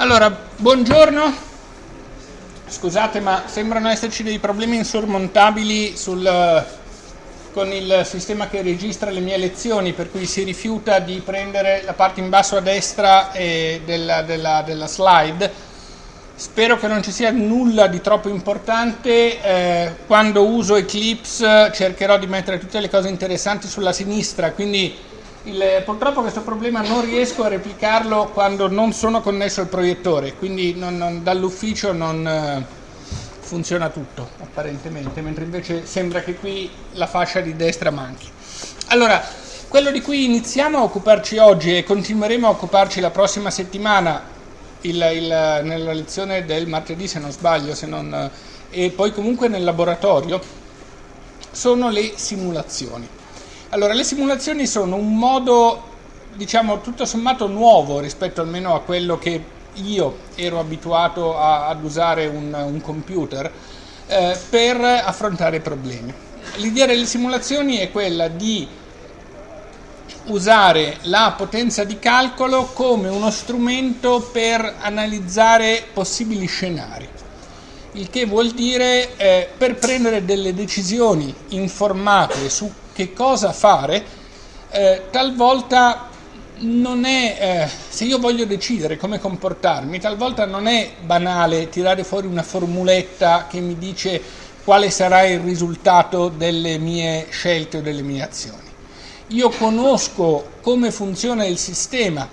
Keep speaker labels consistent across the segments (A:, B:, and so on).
A: Allora, buongiorno. Scusate, ma sembrano esserci dei problemi insormontabili sul, con il sistema che registra le mie lezioni, per cui si rifiuta di prendere la parte in basso a destra della, della, della slide. Spero che non ci sia nulla di troppo importante. Eh, quando uso Eclipse cercherò di mettere tutte le cose interessanti sulla sinistra, quindi il, purtroppo questo problema non riesco a replicarlo quando non sono connesso al proiettore, quindi dall'ufficio non eh, funziona tutto apparentemente, mentre invece sembra che qui la fascia di destra manchi. Allora, quello di cui iniziamo a occuparci oggi e continueremo a occuparci la prossima settimana, il, il, nella lezione del martedì se non sbaglio, se non, e poi comunque nel laboratorio, sono le simulazioni. Allora, le simulazioni sono un modo, diciamo, tutto sommato nuovo rispetto almeno a quello che io ero abituato a, ad usare un, un computer eh, per affrontare problemi. L'idea delle simulazioni è quella di usare la potenza di calcolo come uno strumento per analizzare possibili scenari il che vuol dire eh, per prendere delle decisioni informate su che cosa fare, eh, talvolta non è, eh, se io voglio decidere come comportarmi, talvolta non è banale tirare fuori una formuletta che mi dice quale sarà il risultato delle mie scelte o delle mie azioni. Io conosco come funziona il sistema,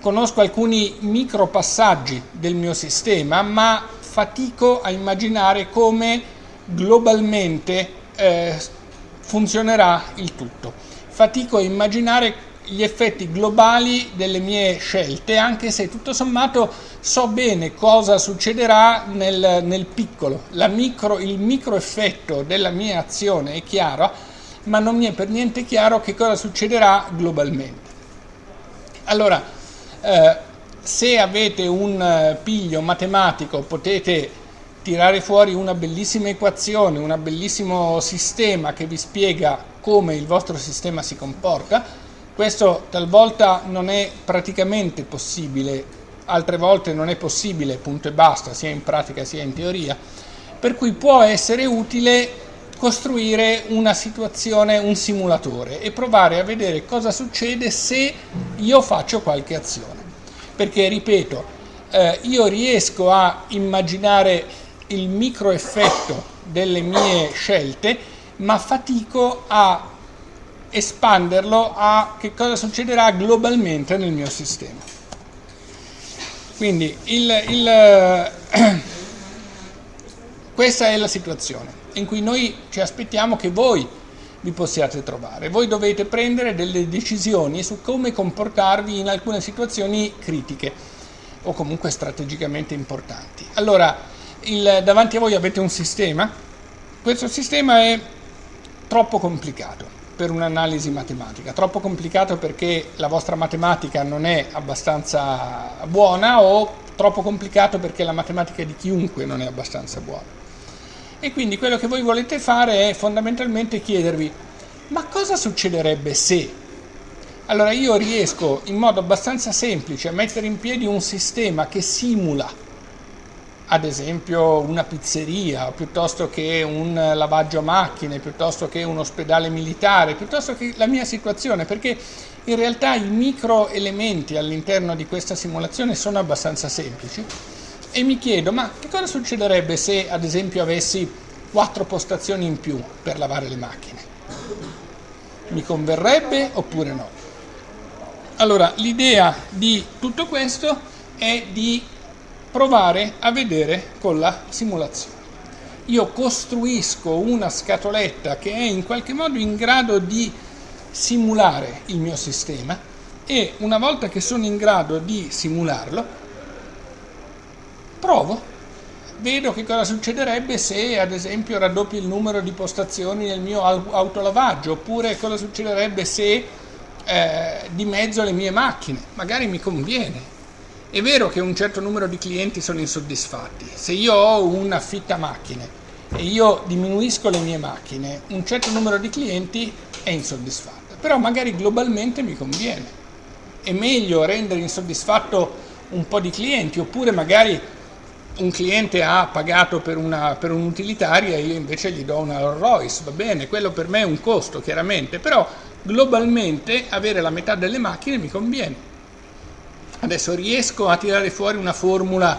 A: conosco alcuni micro passaggi del mio sistema, ma fatico a immaginare come globalmente eh, funzionerà il tutto. Fatico a immaginare gli effetti globali delle mie scelte, anche se tutto sommato so bene cosa succederà nel, nel piccolo. Micro, il micro effetto della mia azione è chiaro, ma non mi è per niente chiaro che cosa succederà globalmente. Allora, eh, se avete un eh, piglio matematico potete tirare fuori una bellissima equazione, un bellissimo sistema che vi spiega come il vostro sistema si comporta. Questo talvolta non è praticamente possibile, altre volte non è possibile, punto e basta, sia in pratica sia in teoria, per cui può essere utile costruire una situazione, un simulatore e provare a vedere cosa succede se io faccio qualche azione perché ripeto, eh, io riesco a immaginare il micro effetto delle mie scelte, ma fatico a espanderlo a che cosa succederà globalmente nel mio sistema. Quindi il, il, questa è la situazione in cui noi ci aspettiamo che voi vi possiate trovare. Voi dovete prendere delle decisioni su come comportarvi in alcune situazioni critiche o comunque strategicamente importanti. Allora, il, davanti a voi avete un sistema, questo sistema è troppo complicato per un'analisi matematica, troppo complicato perché la vostra matematica non è abbastanza buona o troppo complicato perché la matematica di chiunque non è abbastanza buona. E quindi quello che voi volete fare è fondamentalmente chiedervi ma cosa succederebbe se? Allora io riesco in modo abbastanza semplice a mettere in piedi un sistema che simula ad esempio una pizzeria, piuttosto che un lavaggio macchine, piuttosto che un ospedale militare, piuttosto che la mia situazione, perché in realtà i micro elementi all'interno di questa simulazione sono abbastanza semplici e mi chiedo ma che cosa succederebbe se ad esempio avessi quattro postazioni in più per lavare le macchine? Mi converrebbe oppure no? Allora l'idea di tutto questo è di provare a vedere con la simulazione. Io costruisco una scatoletta che è in qualche modo in grado di simulare il mio sistema e una volta che sono in grado di simularlo provo, vedo che cosa succederebbe se ad esempio raddoppio il numero di postazioni nel mio autolavaggio, oppure cosa succederebbe se eh, dimezzo le mie macchine, magari mi conviene. È vero che un certo numero di clienti sono insoddisfatti, se io ho una fitta macchine e io diminuisco le mie macchine, un certo numero di clienti è insoddisfatto, però magari globalmente mi conviene. È meglio rendere insoddisfatto un po' di clienti, oppure magari un cliente ha pagato per un'utilitaria e io invece gli do una Rolls Royce, va bene, quello per me è un costo chiaramente, però globalmente avere la metà delle macchine mi conviene. Adesso riesco a tirare fuori una formula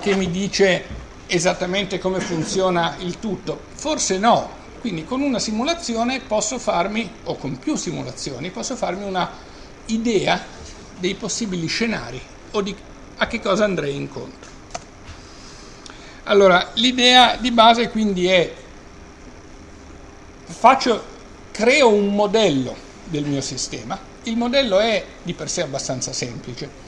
A: che mi dice esattamente come funziona il tutto? Forse no, quindi con una simulazione posso farmi, o con più simulazioni, posso farmi una idea dei possibili scenari o di a che cosa andrei incontro. Allora, l'idea di base quindi è, faccio, creo un modello del mio sistema, il modello è di per sé abbastanza semplice.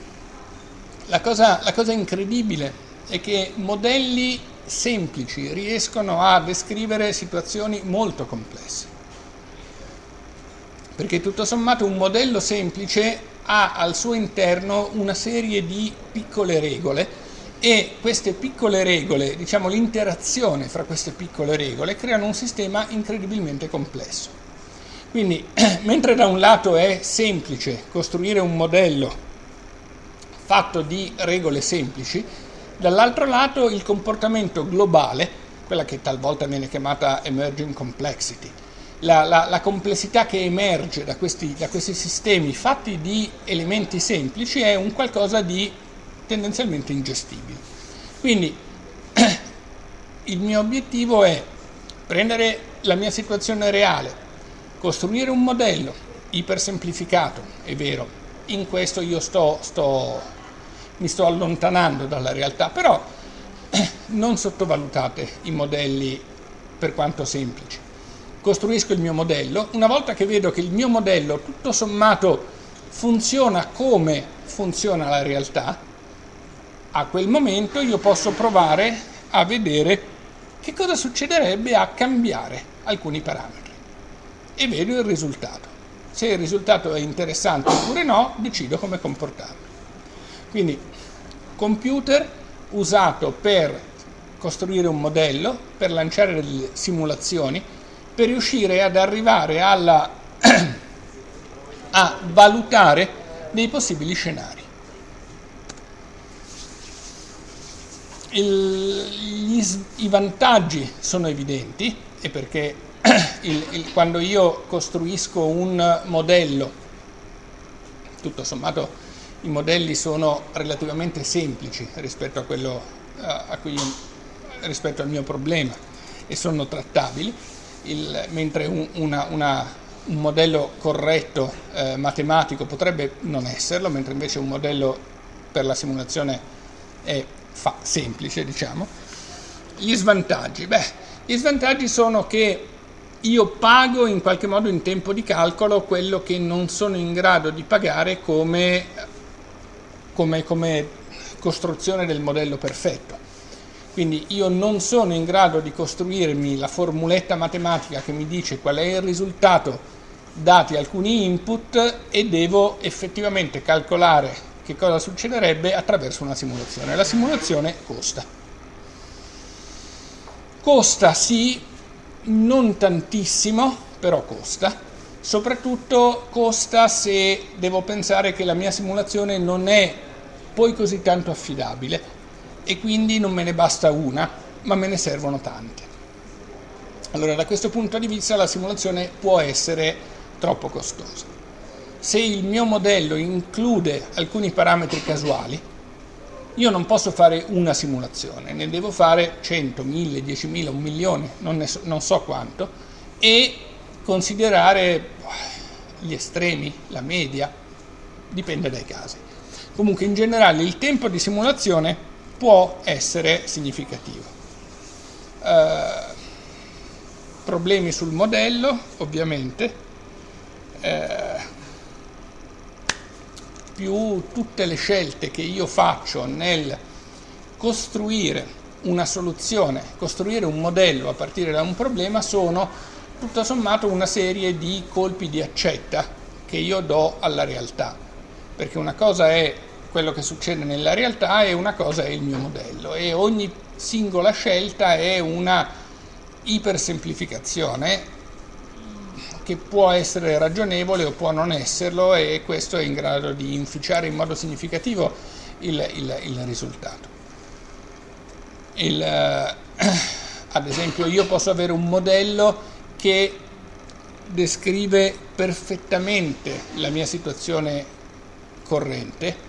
A: La cosa, la cosa incredibile è che modelli semplici riescono a descrivere situazioni molto complesse. Perché tutto sommato un modello semplice ha al suo interno una serie di piccole regole e queste piccole regole, diciamo l'interazione fra queste piccole regole, creano un sistema incredibilmente complesso. Quindi, mentre da un lato è semplice costruire un modello fatto di regole semplici, dall'altro lato il comportamento globale, quella che talvolta viene chiamata emerging complexity, la, la, la complessità che emerge da questi, da questi sistemi fatti di elementi semplici è un qualcosa di tendenzialmente ingestibili. Quindi il mio obiettivo è prendere la mia situazione reale, costruire un modello ipersemplificato, è vero, in questo io sto, sto, mi sto allontanando dalla realtà, però non sottovalutate i modelli per quanto semplici. Costruisco il mio modello, una volta che vedo che il mio modello tutto sommato funziona come funziona la realtà, a quel momento io posso provare a vedere che cosa succederebbe a cambiare alcuni parametri e vedo il risultato. Se il risultato è interessante oppure no, decido come comportarmi. Quindi computer usato per costruire un modello, per lanciare delle simulazioni, per riuscire ad arrivare alla, a valutare dei possibili scenari. il, gli, i vantaggi sono evidenti e perché il, il, quando io costruisco un modello, tutto sommato i modelli sono relativamente semplici rispetto, quello, cui, rispetto al mio problema e sono trattabili, mentre un, una, una, un, modello corretto eh, matematico potrebbe non esserlo, mentre invece un modello per la simulazione è fa, semplice, diciamo. Gli svantaggi? Beh, gli svantaggi sono che io pago in qualche modo in tempo di calcolo quello che non sono in grado di pagare come, come, come costruzione del modello perfetto. Quindi io non sono in grado di costruirmi la formuletta matematica che mi dice qual è il risultato dati alcuni input e devo effettivamente calcolare che cosa succederebbe attraverso una simulazione. La simulazione costa. Costa sì, non tantissimo, però costa. Soprattutto costa se devo pensare che la mia simulazione non è poi così tanto affidabile e quindi non me ne basta una, ma me ne servono tante. Allora da questo punto di vista la simulazione può essere troppo costosa se il mio modello include alcuni parametri casuali, io non posso fare una simulazione, ne devo fare 100, 1000, 10.000, un milione, non, so, non so quanto, e considerare gli estremi, la media, dipende dai casi. Comunque in generale il tempo di simulazione può essere significativo. Uh, problemi sul modello, ovviamente. Uh, più tutte le scelte che io faccio nel costruire una soluzione, costruire un modello a partire da un problema sono tutto sommato una serie di colpi di accetta che io do alla realtà, perché una cosa è quello che succede nella realtà e una cosa è il mio modello e ogni singola scelta è una ipersemplificazione che può essere ragionevole o può non esserlo e questo è in grado di inficiare in modo significativo il, il, il risultato. Il, eh, ad esempio io posso avere un modello che descrive perfettamente la mia situazione corrente,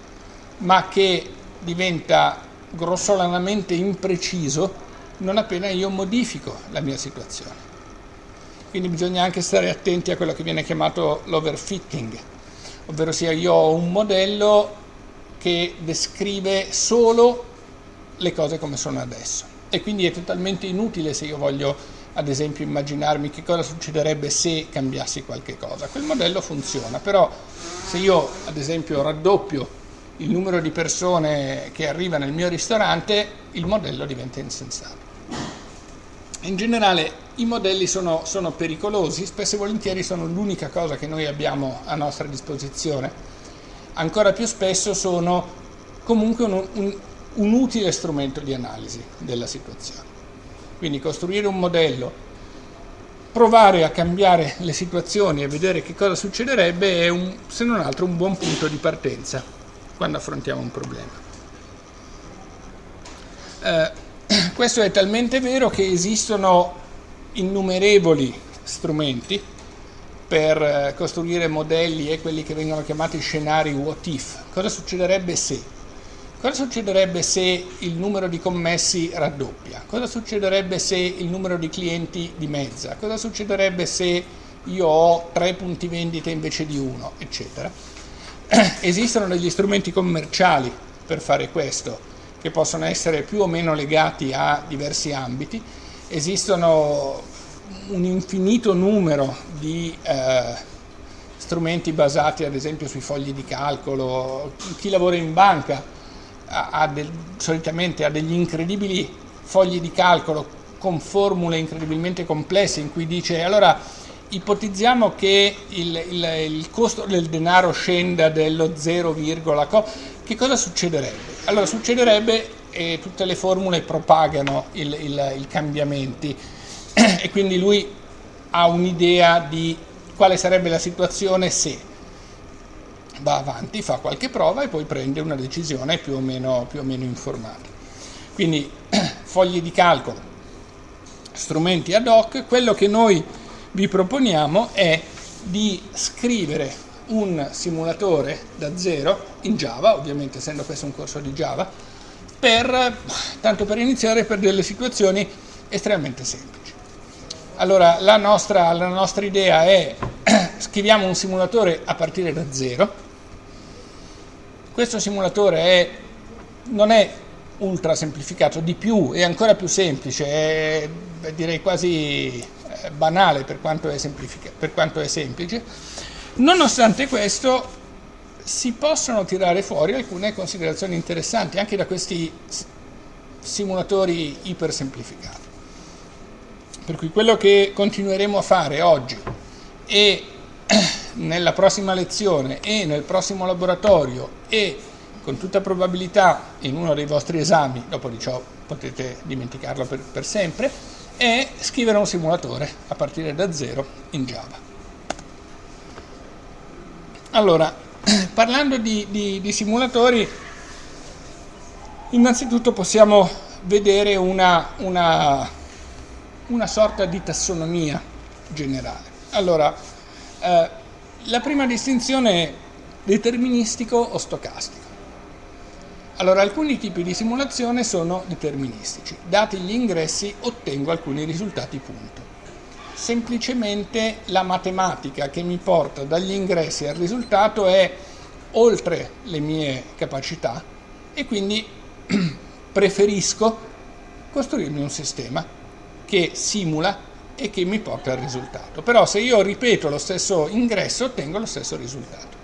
A: ma che diventa grossolanamente impreciso non appena io modifico la mia situazione. Quindi bisogna anche stare attenti a quello che viene chiamato l'overfitting, ovvero sia io ho un modello che descrive solo le cose come sono adesso e quindi è totalmente inutile se io voglio ad esempio immaginarmi che cosa succederebbe se cambiassi qualche cosa. Quel modello funziona, però se io ad esempio raddoppio il numero di persone che arriva nel mio ristorante, il modello diventa insensato. In generale i modelli sono, sono pericolosi, spesso e volentieri sono l'unica cosa che noi abbiamo a nostra disposizione. Ancora più spesso sono comunque un, un, un utile strumento di analisi della situazione. Quindi costruire un modello, provare a cambiare le situazioni e vedere che cosa succederebbe è un, se non altro un buon punto di partenza quando affrontiamo un problema. Eh, questo è talmente vero che esistono innumerevoli strumenti per eh, costruire modelli e quelli che vengono chiamati scenari what if. Cosa succederebbe se? Cosa succederebbe se il numero di commessi raddoppia? Cosa succederebbe se il numero di clienti dimezza? Cosa succederebbe se io ho tre punti vendita invece di uno, eccetera? Esistono degli strumenti commerciali per fare questo, che possono essere più o meno legati a diversi ambiti. Esistono un infinito numero di eh, strumenti basati ad esempio sui fogli di calcolo. Chi lavora in banca ha del, solitamente ha degli incredibili fogli di calcolo con formule incredibilmente complesse in cui dice allora ipotizziamo che il, il, il costo del denaro scenda dello 0, co, che cosa succederebbe? Allora succederebbe e tutte le formule propagano i cambiamenti e quindi lui ha un'idea di quale sarebbe la situazione se va avanti, fa qualche prova e poi prende una decisione più o meno, più o meno informata. Quindi fogli di calcolo, strumenti ad hoc, quello che noi vi proponiamo è di scrivere un simulatore da zero in Java, ovviamente essendo questo un corso di Java, per, tanto per iniziare per delle situazioni estremamente semplici. Allora la nostra, la nostra idea è scriviamo un simulatore a partire da zero, questo simulatore è, non è ultra semplificato, di più, è ancora più semplice, è direi quasi banale per quanto, per quanto è semplice. Nonostante questo si possono tirare fuori alcune considerazioni interessanti anche da questi simulatori iper semplificati. Per cui quello che continueremo a fare oggi e nella prossima lezione e nel prossimo laboratorio e con tutta probabilità in uno dei vostri esami, dopo di ciò potete dimenticarlo per, per sempre, è scrivere un simulatore a partire da zero in Java. Allora, parlando di, di, di simulatori, innanzitutto possiamo vedere una, una, una sorta di tassonomia generale. Allora, eh, la prima distinzione è deterministico o stocastico. Allora, alcuni tipi di simulazione sono deterministici. Dati gli ingressi ottengo alcuni risultati punto. Semplicemente la matematica che mi porta dagli ingressi al risultato è oltre le mie capacità e quindi preferisco costruirmi un sistema che simula e che mi porta al risultato. Però se io ripeto lo stesso ingresso ottengo lo stesso risultato.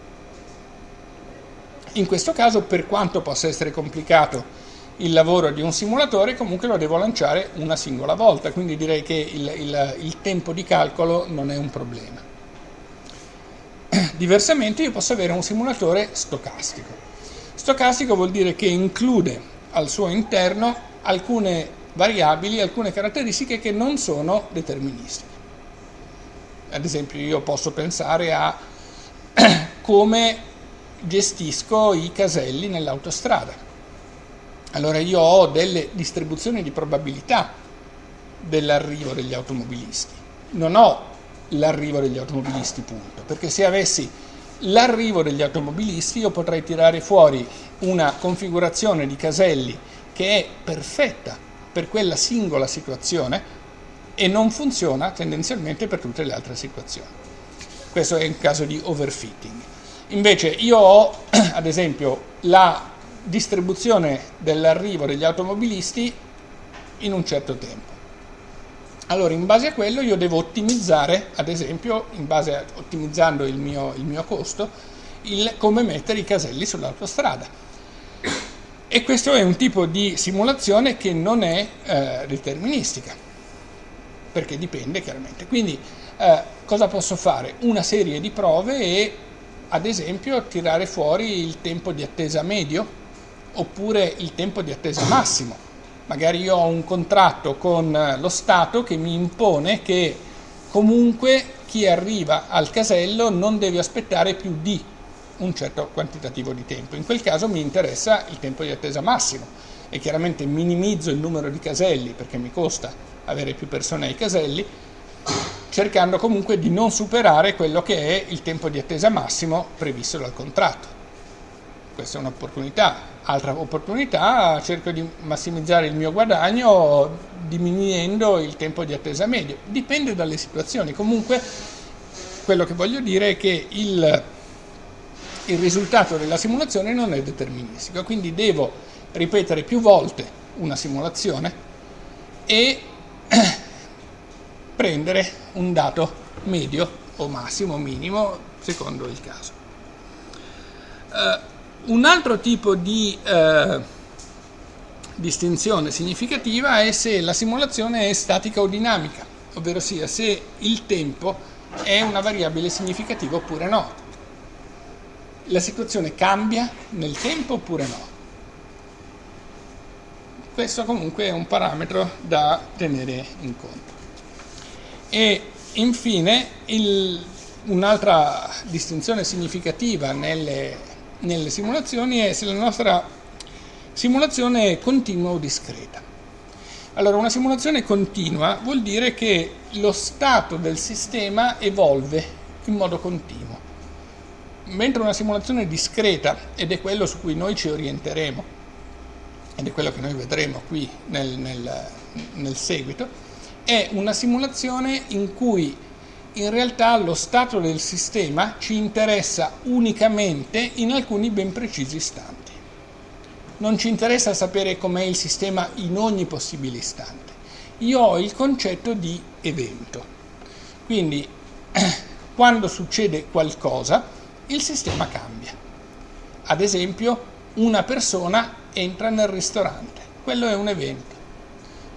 A: In questo caso, per quanto possa essere complicato il lavoro di un simulatore, comunque lo devo lanciare una singola volta, quindi direi che il, il, il tempo di calcolo non è un problema. Diversamente io posso avere un simulatore stocastico. Stocastico vuol dire che include al suo interno alcune variabili alcune caratteristiche che non sono deterministiche. Ad esempio io posso pensare a come gestisco i caselli nell'autostrada. Allora io ho delle distribuzioni di probabilità dell'arrivo degli automobilisti. Non ho l'arrivo degli automobilisti, punto. Perché se avessi l'arrivo degli automobilisti io potrei tirare fuori una configurazione di caselli che è perfetta per quella singola situazione e non funziona tendenzialmente per tutte le altre situazioni. Questo è il caso di overfitting. Invece io ho, ad esempio, la distribuzione dell'arrivo degli automobilisti in un certo tempo. Allora, in base a quello io devo ottimizzare, ad esempio, a, ottimizzando il mio, il mio costo, il come mettere i caselli sull'autostrada. E questo è un tipo di simulazione che non è eh, deterministica, perché dipende chiaramente. Quindi eh, cosa posso fare? Una serie di prove e, ad esempio, tirare fuori il tempo di attesa medio oppure il tempo di attesa massimo magari io ho un contratto con eh, lo Stato che mi impone che comunque chi arriva al casello non deve aspettare più di un certo quantitativo di tempo. In quel caso mi interessa il tempo di attesa massimo e chiaramente minimizzo il numero di caselli perché mi costa avere più persone ai caselli, cercando comunque di non superare quello che è il tempo di attesa massimo previsto dal contratto. Questa è un'opportunità, altra opportunità, cerco di massimizzare il mio guadagno diminuendo il tempo di attesa medio. Dipende dalle situazioni. Comunque quello che voglio dire è che il, il risultato della simulazione non è deterministico, quindi devo ripetere più volte una simulazione e prendere un dato medio o massimo minimo secondo il caso. Uh, un altro tipo di eh, distinzione significativa è se la simulazione è statica o dinamica, ovvero sia se il tempo è una variabile significativa oppure no. La situazione cambia nel tempo oppure no. Questo comunque è un parametro da tenere in conto. E infine un'altra distinzione significativa nelle nelle simulazioni è se la nostra simulazione è continua o discreta. Allora, una simulazione continua vuol dire che lo stato del sistema evolve in modo continuo, mentre una simulazione discreta, ed è quello su cui noi ci orienteremo, ed è quello che noi vedremo qui nel, nel, nel seguito, è una simulazione in cui in realtà lo stato del sistema ci interessa unicamente in alcuni ben precisi istanti. Non ci interessa sapere com'è il sistema in ogni possibile istante. Io ho il concetto di evento. Quindi quando succede qualcosa il sistema cambia. Ad esempio una persona entra nel ristorante, quello è un evento.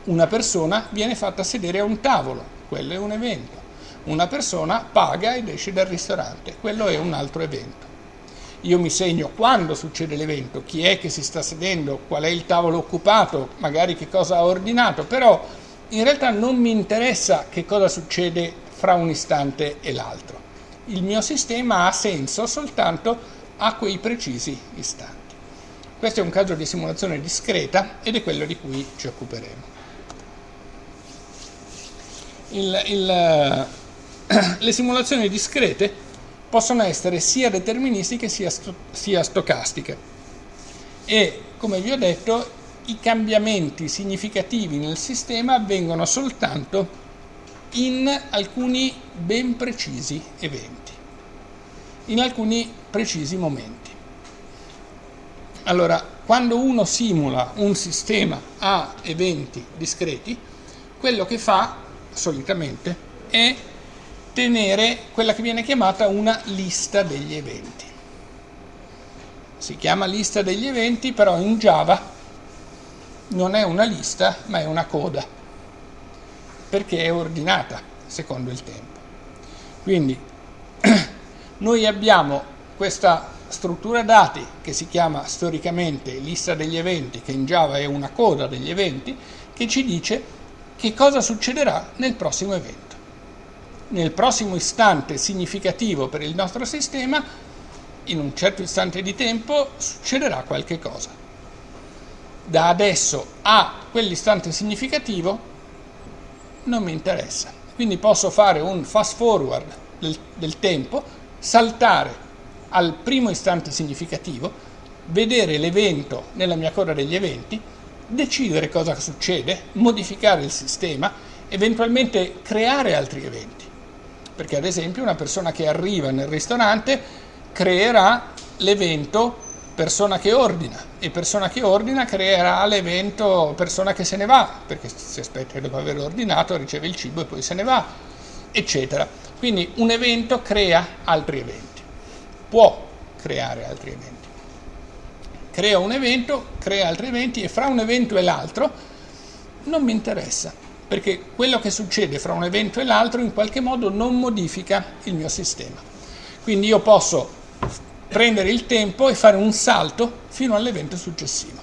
A: Una persona viene fatta sedere a un tavolo, quello è un evento una persona paga ed esce dal ristorante, quello è un altro evento. Io mi segno quando succede l'evento, chi è che si sta sedendo, qual è il tavolo occupato, magari che cosa ha ordinato, però in realtà non mi interessa che cosa succede fra un istante e l'altro. Il mio sistema ha senso soltanto a quei precisi istanti. Questo è un caso di simulazione discreta ed è quello di cui ci occuperemo. Il, il, le simulazioni discrete possono essere sia deterministiche sia, sto sia stocastiche e come vi ho detto i cambiamenti significativi nel sistema avvengono soltanto in alcuni ben precisi eventi, in alcuni precisi momenti. Allora, quando uno simula un sistema a eventi discreti, quello che fa solitamente è tenere quella che viene chiamata una lista degli eventi. Si chiama lista degli eventi, però in Java non è una lista, ma è una coda, perché è ordinata secondo il tempo. Quindi noi abbiamo questa struttura dati che si chiama storicamente lista degli eventi, che in Java è una coda degli eventi, che ci dice che cosa succederà nel prossimo evento nel prossimo istante significativo per il nostro sistema in un certo istante di tempo succederà qualche cosa. Da adesso a quell'istante significativo non mi interessa. Quindi posso fare un fast forward del, del tempo, saltare al primo istante significativo, vedere l'evento nella mia coda degli eventi, decidere cosa succede, modificare il sistema, eventualmente creare altri eventi. Perché ad esempio una persona che arriva nel ristorante creerà l'evento persona che ordina e persona che ordina creerà l'evento persona che se ne va, perché si aspetta che dopo aver ordinato riceve il cibo e poi se ne va, eccetera. Quindi un evento crea altri eventi, può creare altri eventi. Crea un evento, crea altri eventi e fra un evento e l'altro non mi interessa, perché quello che succede fra un evento e l'altro in qualche modo non modifica il mio sistema. Quindi io posso prendere il tempo e fare un salto fino all'evento successivo.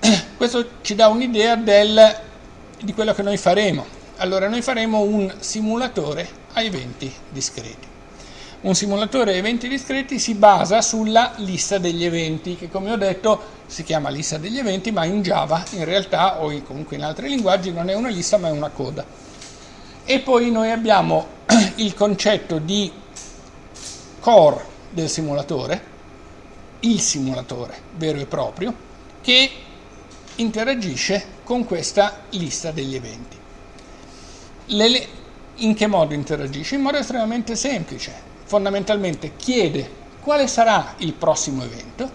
A: Questo ci dà un'idea di quello che noi faremo. Allora noi faremo un simulatore a eventi discreti. Un simulatore eventi discreti si basa sulla lista degli eventi, che come ho detto si chiama lista degli eventi, ma in Java in realtà o comunque in altri linguaggi non è una lista ma è una coda. E poi noi abbiamo il concetto di core del simulatore, il simulatore vero e proprio, che interagisce con questa lista degli eventi. Le, in che modo interagisce? In modo estremamente semplice. Fondamentalmente chiede quale sarà il prossimo evento,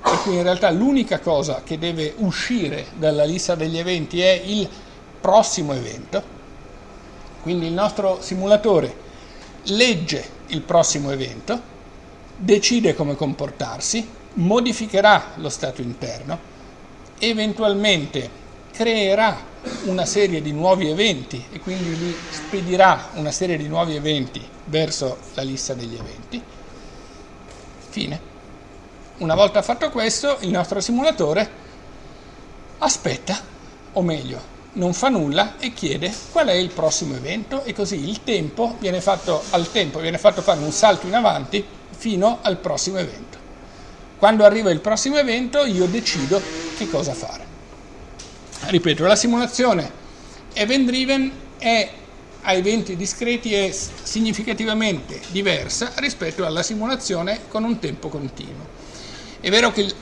A: per cui in realtà l'unica cosa che deve uscire dalla lista degli eventi è il prossimo evento, quindi il nostro simulatore legge il prossimo evento, decide come comportarsi, modificherà lo stato interno, eventualmente creerà una serie di nuovi eventi e quindi li spedirà una serie di nuovi eventi verso la lista degli eventi. Fine. Una volta fatto questo, il nostro simulatore aspetta, o meglio, non fa nulla e chiede qual è il prossimo evento e così il tempo viene fatto, al tempo viene fatto fare un salto in avanti fino al prossimo evento. Quando arriva il prossimo evento io decido che cosa fare. Ripeto, la simulazione event driven è a eventi discreti è significativamente diversa rispetto alla simulazione con un tempo continuo. È vero che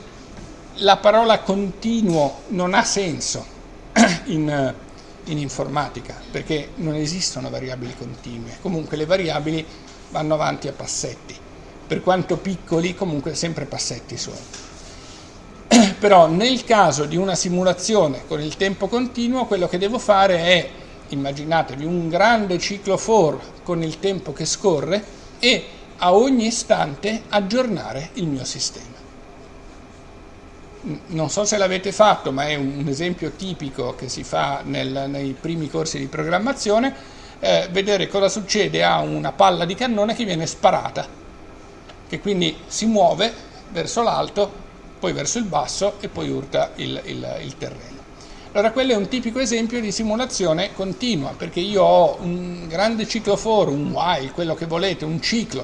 A: la parola continuo non ha senso in, in informatica, perché non esistono variabili continue. Comunque le variabili vanno avanti a passetti, per quanto piccoli comunque sempre passetti sono. Però nel caso di una simulazione con il tempo continuo, quello che devo fare è, immaginatevi, un grande ciclo for con il tempo che scorre e a ogni istante aggiornare il mio sistema. Non so se l'avete fatto, ma è un esempio tipico che si fa nel, nei primi corsi di programmazione, eh, vedere cosa succede a una palla di cannone che viene sparata, che quindi si muove verso l'alto, poi verso il basso e poi urta il, il, il terreno. Allora quello è un tipico esempio di simulazione continua, perché io ho un grande ciclo for, un while, quello che volete, un ciclo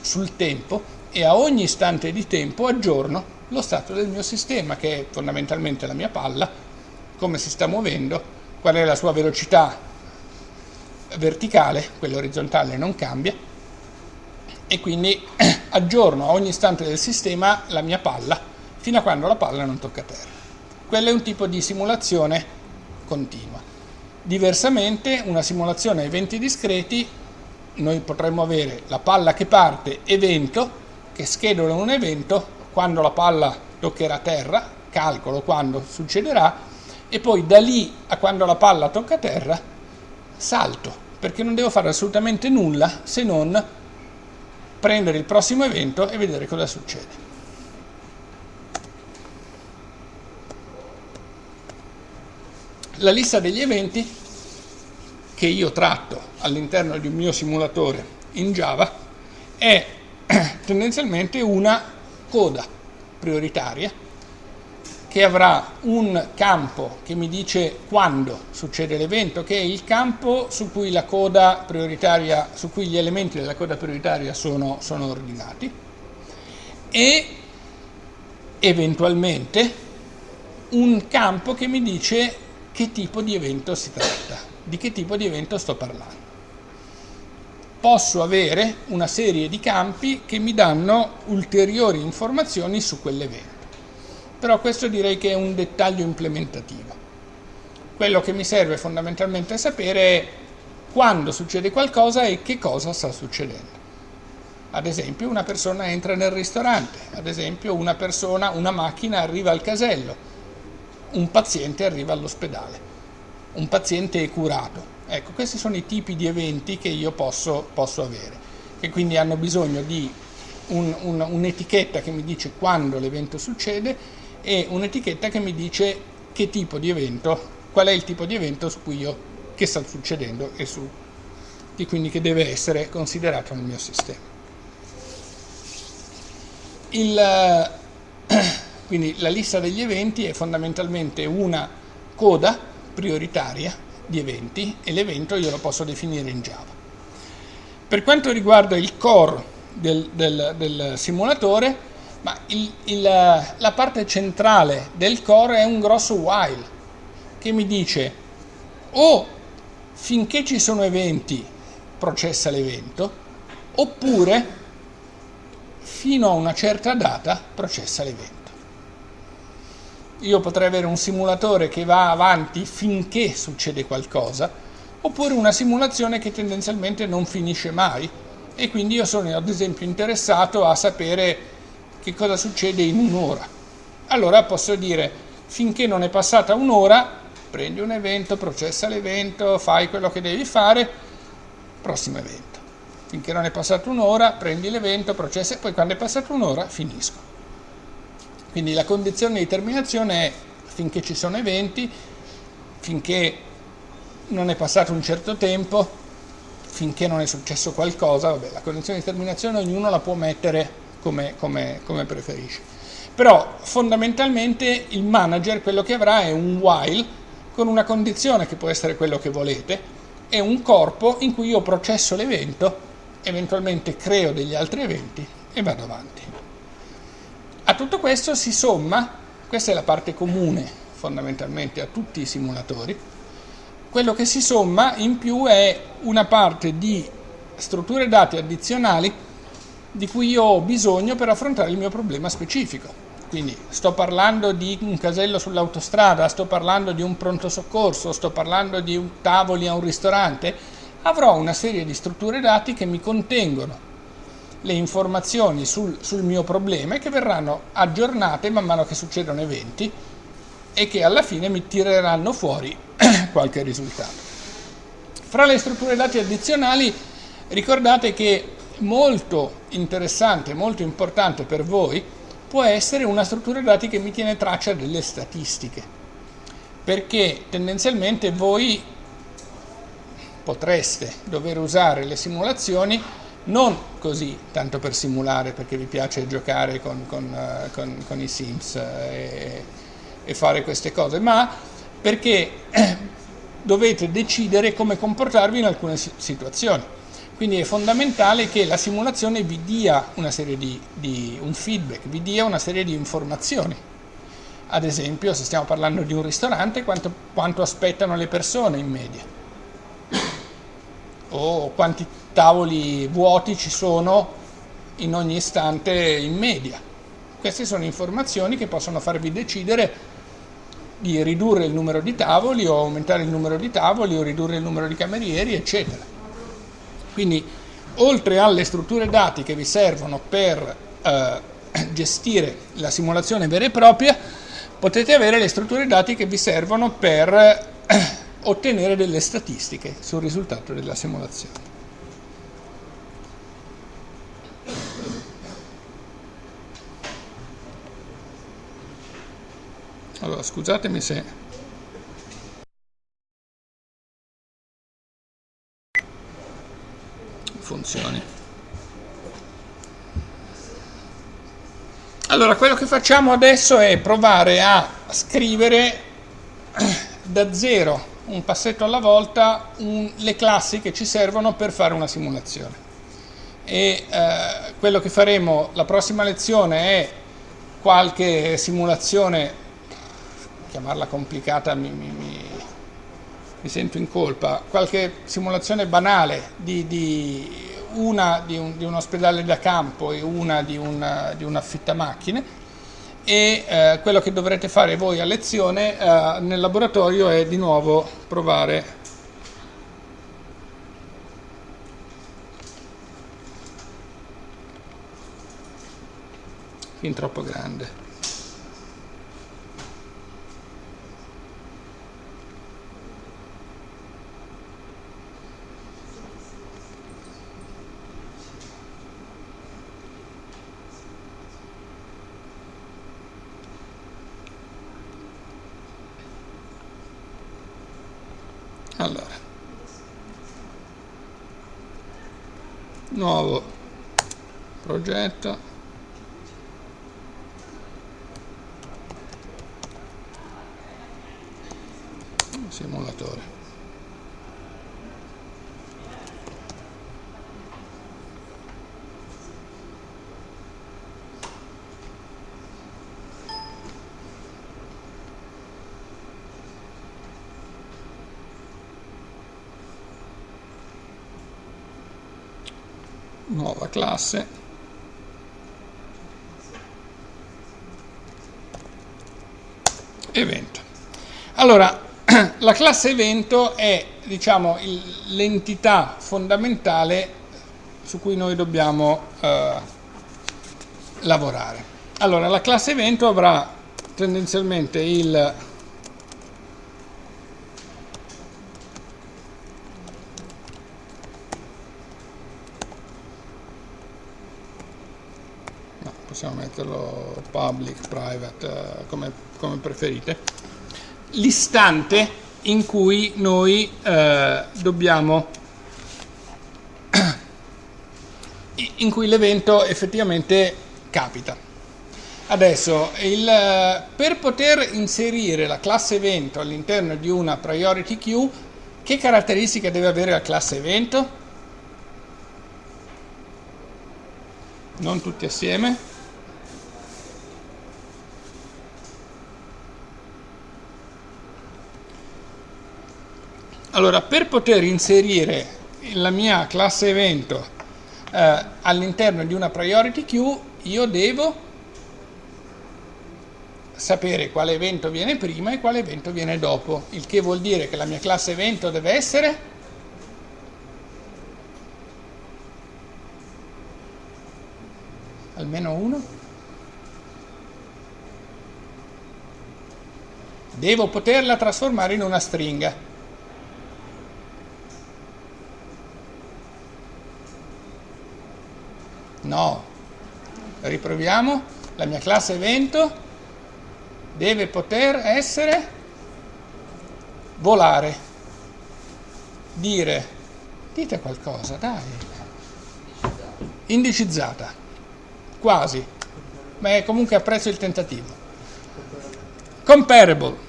A: sul tempo e a ogni istante di tempo aggiorno lo stato del mio sistema, che è fondamentalmente la mia palla, come si sta muovendo, qual è la sua velocità verticale, quella orizzontale non cambia, e quindi aggiorno a ogni istante del sistema la mia palla fino a quando la palla non tocca terra. Quello è un tipo di simulazione continua. Diversamente, una simulazione a eventi discreti, noi potremmo avere la palla che parte, evento, che schedola un evento, quando la palla toccherà terra, calcolo quando succederà, e poi da lì a quando la palla tocca terra salto, perché non devo fare assolutamente nulla se non prendere il prossimo evento e vedere cosa succede. La lista degli eventi che io tratto all'interno di un mio simulatore in Java è tendenzialmente una coda prioritaria che avrà un campo che mi dice quando succede l'evento, che è il campo su cui su cui gli elementi della coda prioritaria sono, sono ordinati, e eventualmente un campo che mi dice che tipo di evento si tratta, di che tipo di evento sto parlando. Posso avere una serie di campi che mi danno ulteriori informazioni su quell'evento però questo direi che è un dettaglio implementativo. Quello che mi serve fondamentalmente a sapere è quando succede qualcosa e che cosa sta succedendo. Ad esempio una persona entra nel ristorante, ad esempio una persona, una macchina arriva al casello, un paziente arriva all'ospedale, un paziente è curato. Ecco, questi sono i tipi di eventi che io posso, posso avere, che quindi hanno bisogno di un'etichetta un, un che mi dice quando l'evento succede e un'etichetta che mi dice che tipo di evento, qual è il tipo di evento su cui io, che sta succedendo e, su, e quindi che deve essere considerato nel mio sistema. Il, quindi la lista degli eventi è fondamentalmente una coda prioritaria di eventi e l'evento io lo posso definire in Java. Per quanto riguarda il core del, del, del simulatore, il, il, la parte centrale del core è un grosso while che mi dice o finché ci sono eventi processa l'evento oppure fino a una certa data processa l'evento. Io potrei avere un simulatore che va avanti finché succede qualcosa oppure una simulazione che tendenzialmente non finisce mai e quindi io sono ad esempio interessato a sapere che cosa succede in un'ora. Allora posso dire, finché non è passata un'ora, prendi un evento, processa l'evento, fai quello che devi fare, prossimo evento. Finché non è passata un'ora, prendi l'evento, processa e poi quando è passata un'ora finisco. Quindi la condizione di terminazione è finché ci sono eventi, finché non è passato un certo tempo, finché non è successo qualcosa, vabbè, la condizione di terminazione ognuno la può mettere come, come, come preferisci. Però fondamentalmente il manager quello che avrà è un while con una condizione che può essere quello che volete e un corpo in cui io processo l'evento, eventualmente creo degli altri eventi e vado avanti. A tutto questo si somma, questa è la parte comune fondamentalmente a tutti i simulatori, quello che si somma in più è una parte di strutture dati addizionali di cui io ho bisogno per affrontare il mio problema specifico. Quindi sto parlando di un casello sull'autostrada, sto parlando di un pronto soccorso, sto parlando di tavoli a un ristorante, avrò una serie di strutture dati che mi contengono le informazioni sul, sul mio problema che verranno aggiornate man mano che succedono eventi e che alla fine mi tireranno fuori qualche risultato. Fra le strutture dati addizionali ricordate che molto interessante, molto importante per voi può essere una struttura dati che mi tiene traccia delle statistiche, perché tendenzialmente voi potreste dover usare le simulazioni non così, tanto per simulare, perché vi piace giocare con, con, uh, con, con i Sims e, e fare queste cose, ma perché dovete decidere come comportarvi in alcune situazioni. Quindi è fondamentale che la simulazione vi dia una serie di, di, un feedback, vi dia una serie di informazioni. Ad esempio, se stiamo parlando di un ristorante, quanto, quanto aspettano le persone in media? O quanti tavoli vuoti ci sono in ogni istante in media? Queste sono informazioni che possono farvi decidere di ridurre il numero di tavoli o aumentare il numero di tavoli o ridurre il numero di camerieri, eccetera. Quindi oltre alle strutture dati che vi servono per eh, gestire la simulazione vera e propria, potete avere le strutture dati che vi servono per eh, ottenere delle statistiche sul risultato della simulazione. Allora, scusatemi se funzioni Allora, quello che facciamo adesso è provare a scrivere da zero, un passetto alla volta, un, le classi che ci servono per fare una simulazione. E eh, quello che faremo la prossima lezione è qualche simulazione, chiamarla complicata mi, mi, mi, mi sento in colpa, qualche simulazione banale di, di una di un, di un, ospedale da campo e una di un, di un affittamacchine e eh, quello che dovrete fare voi a lezione eh, nel laboratorio è di nuovo provare. Fin troppo grande allora nuovo progetto. Simulatore nuova classe. Evento. Allora la classe evento è diciamo l'entità fondamentale su cui noi dobbiamo eh, lavorare. Allora la classe evento avrà tendenzialmente il possiamo metterlo public, private, uh, come, come, preferite, l'istante in cui noi uh, dobbiamo, in cui l'evento effettivamente capita. Adesso, il, per poter inserire la classe evento all'interno di una priority queue, che caratteristiche deve avere la classe evento? Non tutti assieme. Allora, per poter inserire la mia classe evento eh, all'interno di una priority queue, io devo sapere quale evento viene prima e quale evento viene dopo, il che vuol dire che la mia classe evento deve essere almeno uno. Devo poterla trasformare in una stringa. No. Riproviamo. La mia classe evento deve poter essere volare. Dire. Dite qualcosa, dai. Indicizzata. Quasi. Ma comunque apprezzo il tentativo. Comparable.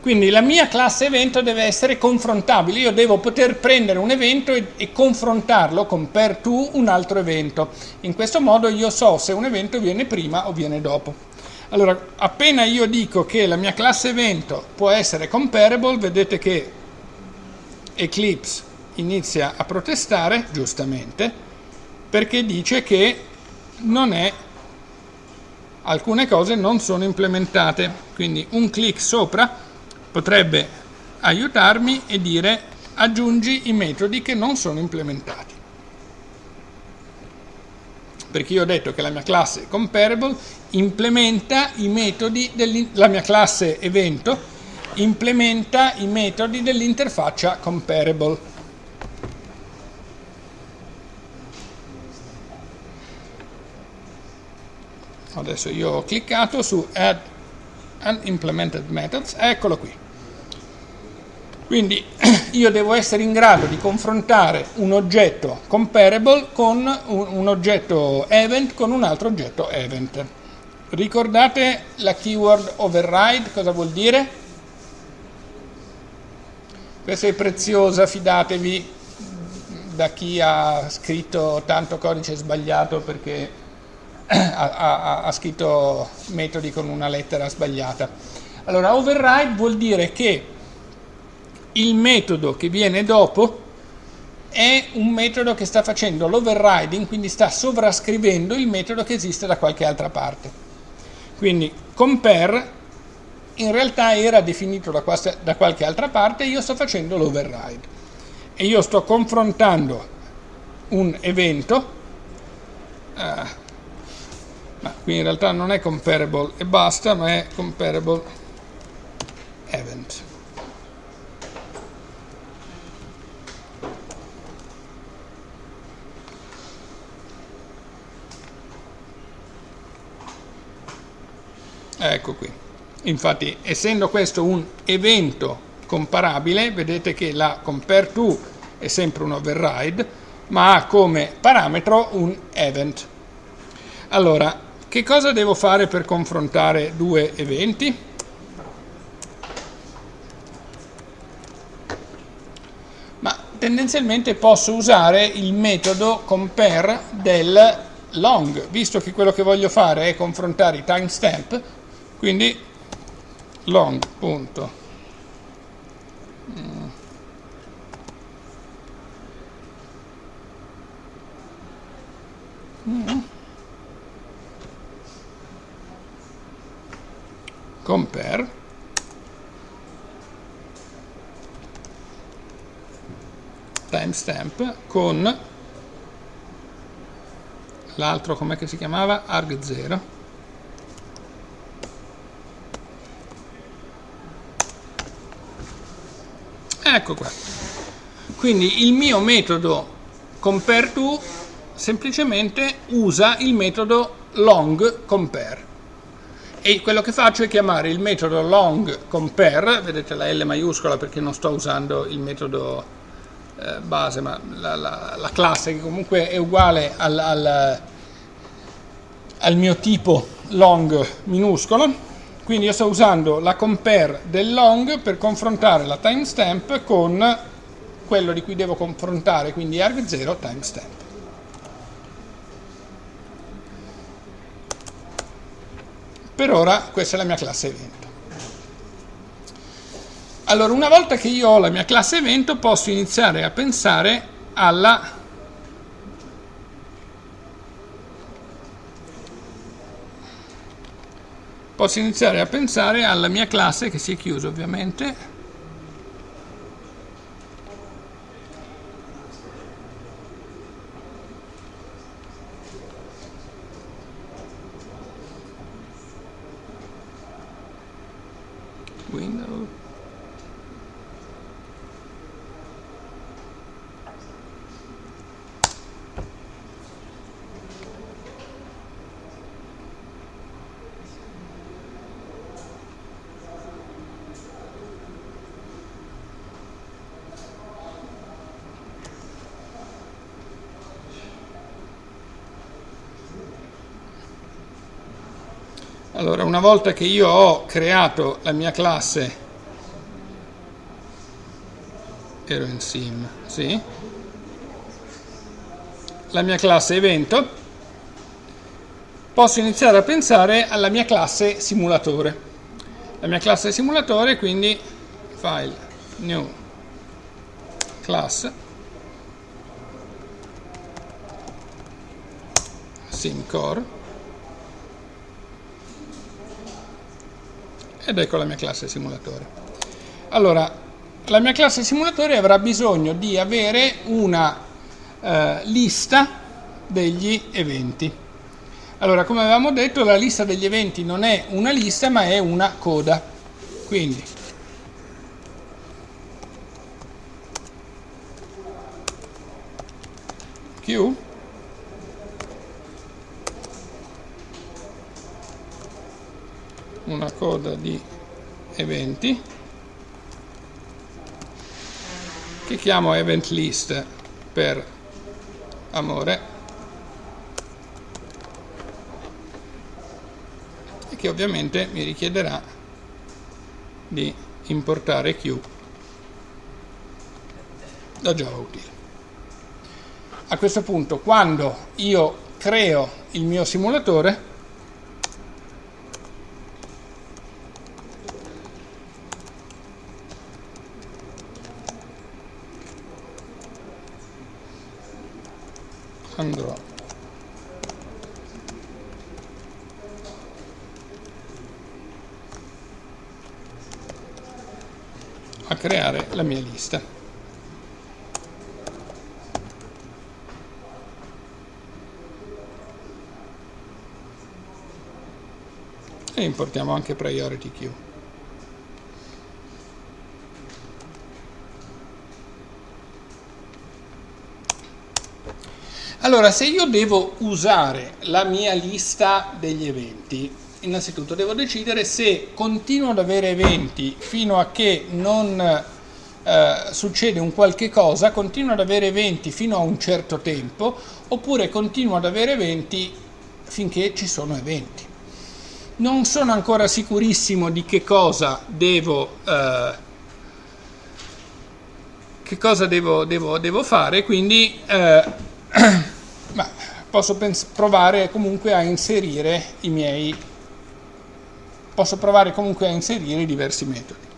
A: Quindi la mia classe evento deve essere confrontabile, io devo poter prendere un evento e, e, confrontarlo con per to un altro evento. In questo modo io so se un evento viene prima o viene dopo. Allora, appena io dico che la mia classe evento può essere comparable, vedete che Eclipse inizia a protestare, giustamente, perché dice che non è alcune cose non sono implementate. Quindi un clic sopra potrebbe aiutarmi e dire aggiungi i metodi che non sono implementati. Perché io ho detto che la mia classe comparable implementa i metodi, la mia classe evento implementa i metodi dell'interfaccia comparable. Adesso io ho cliccato su add unimplemented methods, eccolo qui. Quindi io devo essere in grado di confrontare un oggetto comparable con un, oggetto event con un altro oggetto event. Ricordate la keyword override cosa vuol dire? Questa è preziosa, fidatevi da chi ha scritto tanto codice sbagliato perché ha, ha, scritto metodi con una lettera sbagliata. Allora, override vuol dire che il metodo che viene dopo è un metodo che sta facendo l'overriding, quindi sta sovrascrivendo il metodo che esiste da qualche altra parte. Quindi compare in realtà era definito da, da qualche altra parte e io sto facendo l'override. E io sto confrontando un evento, uh, ma qui in realtà non è comparable e basta, ma è comparable event. Ecco qui. Infatti, essendo questo un evento comparabile, vedete che la compare to è sempre un override, ma ha come parametro un event. Allora, che cosa devo fare per confrontare due eventi? Ma tendenzialmente posso usare il metodo compare del long, visto che quello che voglio fare è confrontare i timestamp, quindi long. Punto. Compare timestamp con l'altro com'è che si chiamava? Arg0 ecco qua. Quindi il mio metodo compare to semplicemente usa il metodo long compare e quello che faccio è chiamare il metodo long compare vedete la L maiuscola perché non sto usando il metodo eh, base ma la, la, la, classe che comunque è uguale al, al, al mio tipo long minuscolo quindi io sto usando la compare del long per confrontare la timestamp con quello di cui devo confrontare quindi arg0 timestamp Per ora questa è la mia classe evento. Allora, una volta che io ho la mia classe evento, posso iniziare a pensare alla posso iniziare a pensare alla mia classe che si è chiusa ovviamente Allora, una volta che io ho creato la mia classe, ero in sim, sì, la mia classe evento, posso iniziare a pensare alla mia classe simulatore. La mia classe simulatore, quindi file new class simcore ed ecco la mia classe simulatore. Allora, la mia classe simulatore avrà bisogno di avere una eh, lista degli eventi. Allora, come avevamo detto, la lista degli eventi non è una lista, ma è una coda. Quindi, Q una coda di eventi che chiamo event list per amore e che ovviamente mi richiederà di importare Q da Java Utile. A questo punto quando io creo il mio simulatore andrò a creare la mia lista. E importiamo anche priority queue. Allora, se io devo usare la mia lista degli eventi, innanzitutto devo decidere se continuo ad avere eventi fino a che non eh, succede un qualche cosa, continuo ad avere eventi fino a un certo tempo, oppure continuo ad avere eventi finché ci sono eventi. Non sono ancora sicurissimo di che cosa devo, eh, che cosa devo, devo, devo fare, quindi... Eh, posso provare comunque a inserire i miei posso provare comunque a inserire diversi metodi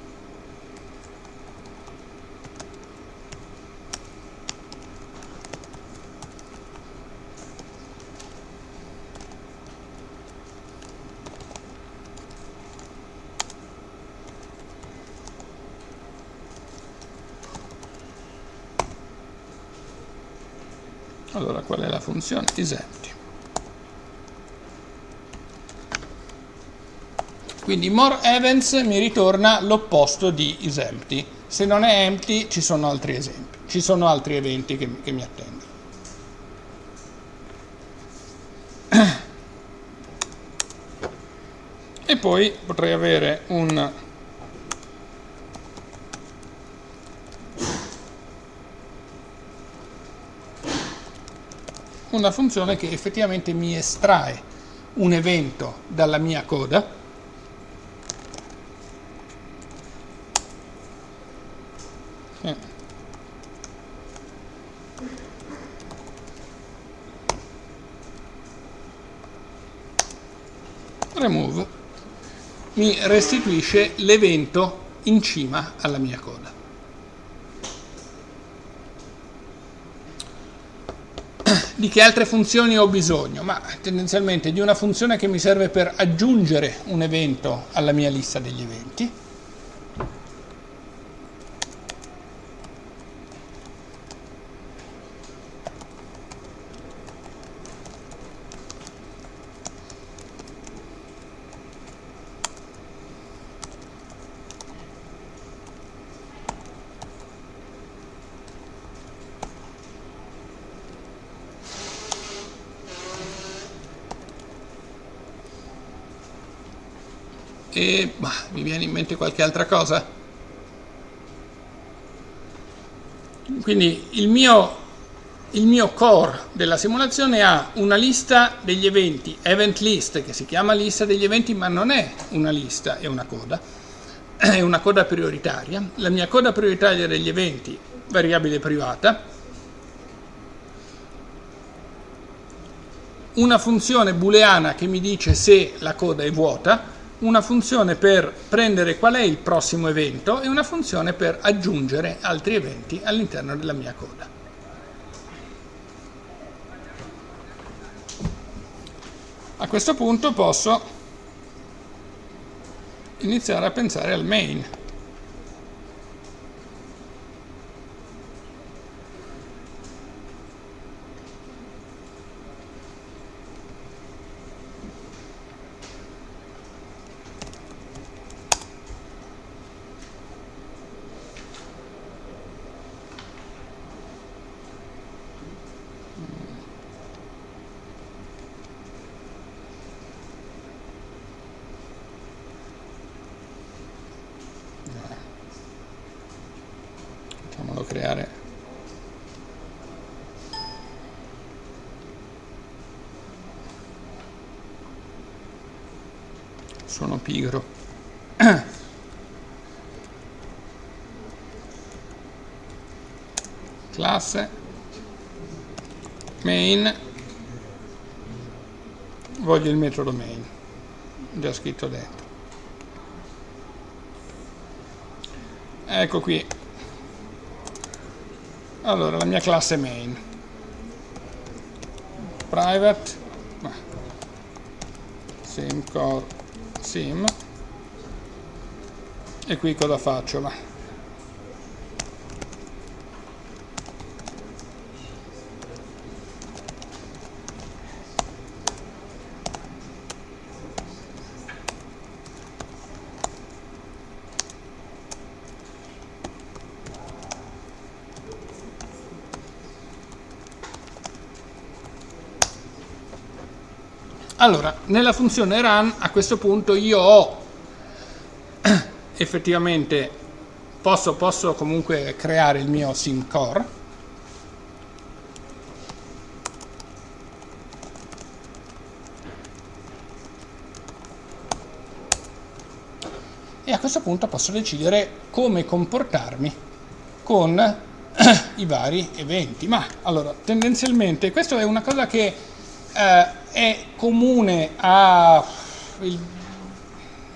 A: allora qual è la funzione isempty quindi more events mi ritorna l'opposto di isempty se non è empty ci sono altri esempi. Ci sono altri eventi che, che mi attendono. E poi potrei avere un una funzione che effettivamente mi estrae un evento dalla mia coda. Remove. Mi restituisce l'evento in cima alla mia coda di che altre funzioni ho bisogno? Ma tendenzialmente di una funzione che mi serve per aggiungere un evento alla mia lista degli eventi e bah, mi viene in mente qualche altra cosa. Quindi il mio, il mio core della simulazione ha una lista degli eventi event list che si chiama lista degli eventi ma non è una lista è una coda. È una coda prioritaria. La mia coda prioritaria degli eventi variabile privata una funzione booleana che mi dice se la coda è vuota una funzione per prendere qual è il prossimo evento e una funzione per aggiungere altri eventi all'interno della mia coda. A questo punto posso iniziare a pensare al main. Sono pigro. Classe. Main. Voglio il metodo main. Già scritto dentro ecco qui. Allora la mia classe main. Private. Simcore sim e qui cosa faccio? Va. Allora, nella funzione run a questo punto io ho effettivamente posso, posso comunque creare il mio sim core. E a questo punto posso decidere come comportarmi con i vari eventi. Ma allora tendenzialmente questo è una cosa che eh, è comune al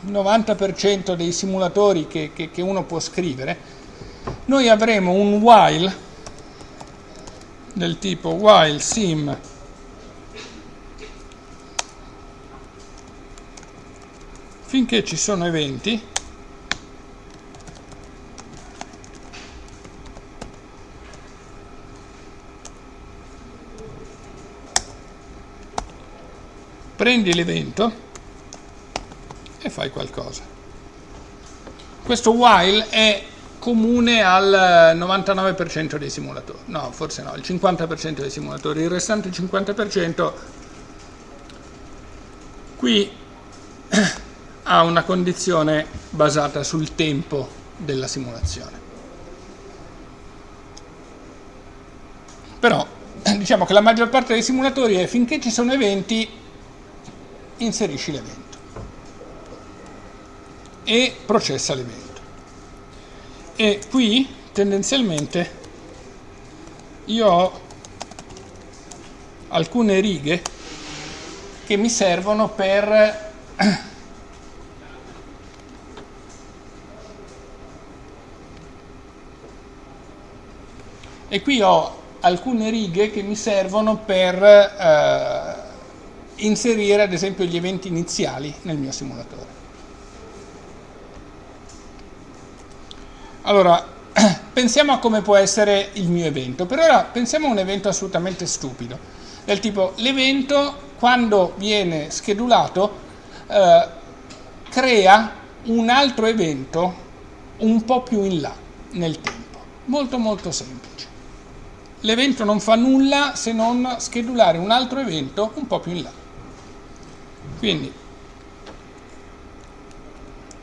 A: 90% dei simulatori che, che, che uno può scrivere, noi avremo un while del tipo while sim finché ci sono eventi prendi l'evento e fai qualcosa. Questo while è comune al 99% dei simulatori, no forse no, il 50% dei simulatori, il restante 50% qui ha una condizione basata sul tempo della simulazione. Però diciamo che la maggior parte dei simulatori è finché ci sono eventi inserisci l'evento e processa l'evento. E qui tendenzialmente io ho alcune righe che mi servono per e qui ho alcune righe che mi servono per eh, inserire ad esempio gli eventi iniziali nel mio simulatore. Allora, pensiamo a come può essere il mio evento. Per ora pensiamo a un evento assolutamente stupido, del tipo l'evento quando viene schedulato eh, crea un altro evento un po' più in là nel tempo. Molto molto semplice. L'evento non fa nulla se non schedulare un altro evento un po' più in là. Quindi,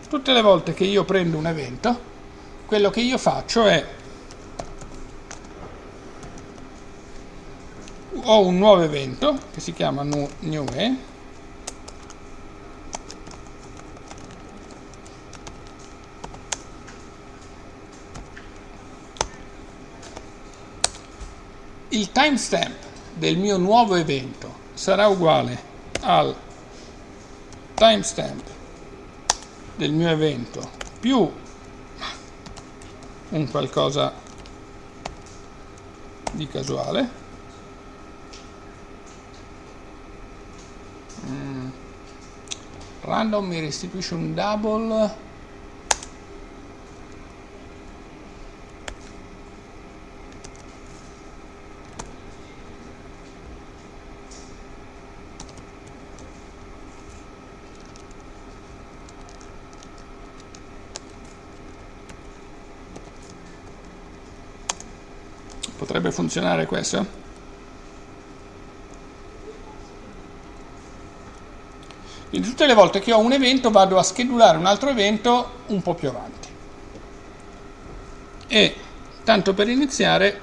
A: tutte le volte che io prendo un evento, quello che io faccio è ho un nuovo evento che si chiama new, new il timestamp del mio nuovo evento sarà uguale al timestamp del mio evento più un qualcosa di casuale mm. random mi restituisce un double Potrebbe funzionare questo? Quindi tutte le volte che ho un evento vado a schedulare un altro evento un po' più avanti. E tanto per iniziare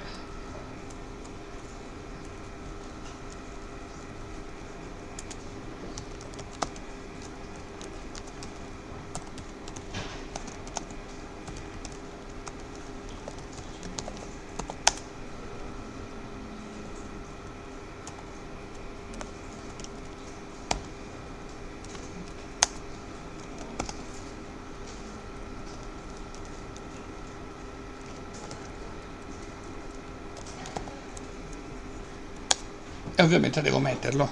A: e ovviamente devo metterlo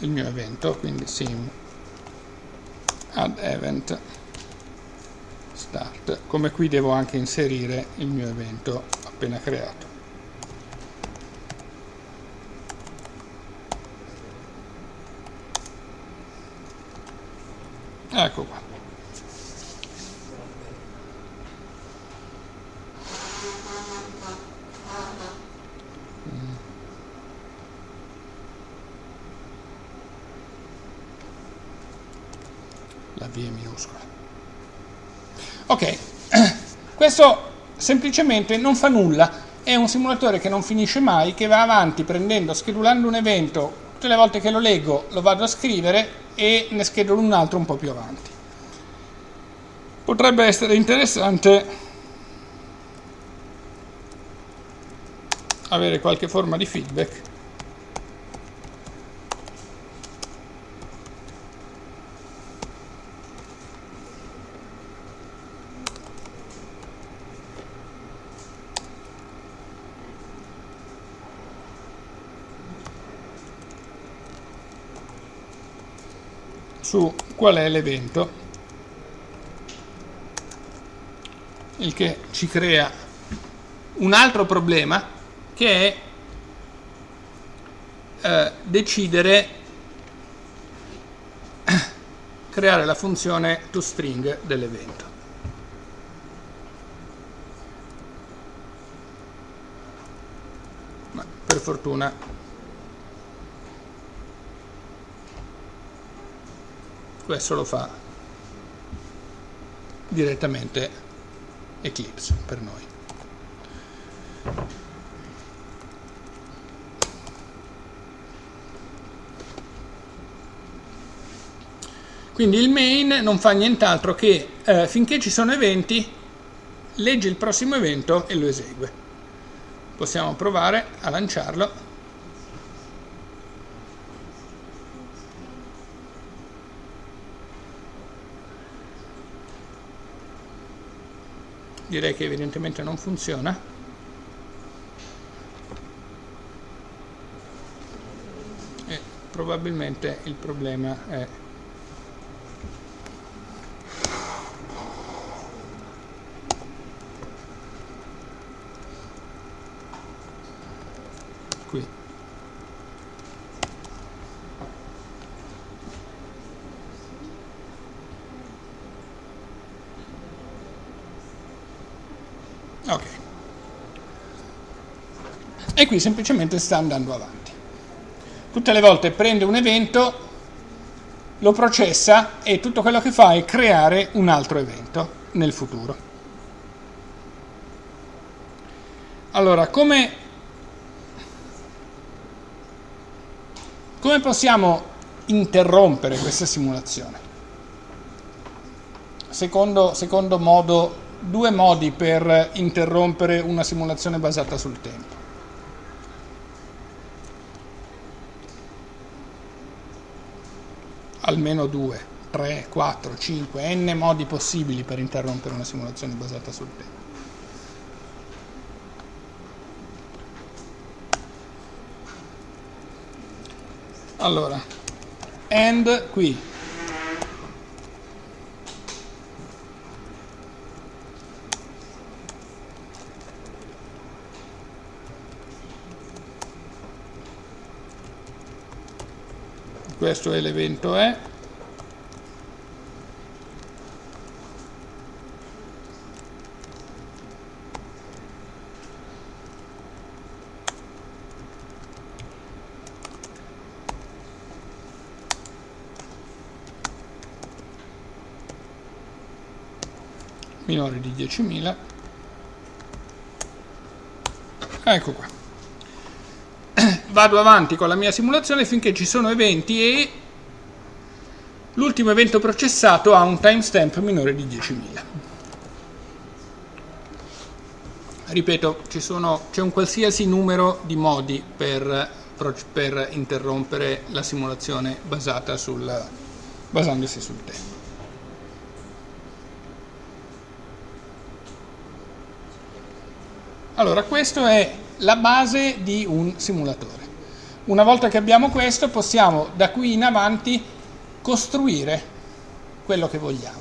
A: il mio evento quindi sim add event start. Come qui devo anche inserire il mio evento appena creato. Ecco qua la V è minuscola. Ok, questo semplicemente non fa nulla, è un simulatore che non finisce mai, che va avanti prendendo, schedulando un evento, tutte le volte che lo leggo lo vado a scrivere e ne schedulo un altro un po' più avanti. Potrebbe essere interessante avere qualche forma di feedback su qual è l'evento, il che ci crea un altro problema che è eh, decidere creare la funzione toString dell'evento. Ma per fortuna questo lo fa direttamente Eclipse per noi. Quindi il main non fa nient'altro che eh, finché ci sono eventi legge il prossimo evento e lo esegue. Possiamo provare a lanciarlo direi che evidentemente non funziona. E probabilmente il problema è qui ok e qui semplicemente sta andando avanti. Tutte le volte prende un evento lo processa e tutto quello che fa è creare un altro evento nel futuro. Allora come come possiamo interrompere questa simulazione? Secondo, secondo modo due modi per interrompere una simulazione basata sul tempo. Almeno due, tre, quattro, cinque, n modi possibili per interrompere una simulazione basata sul tempo. Allora, end qui questo è l'evento E minore di 10.000 ecco qua vado avanti con la mia simulazione finché ci sono eventi e l'ultimo evento processato ha un timestamp minore di 10.000. Ripeto, c'è un qualsiasi numero di modi per, per interrompere la simulazione sul, basandosi sul tempo. Allora, questa è la base di un simulatore. Una volta che abbiamo questo possiamo da qui in avanti costruire quello che vogliamo.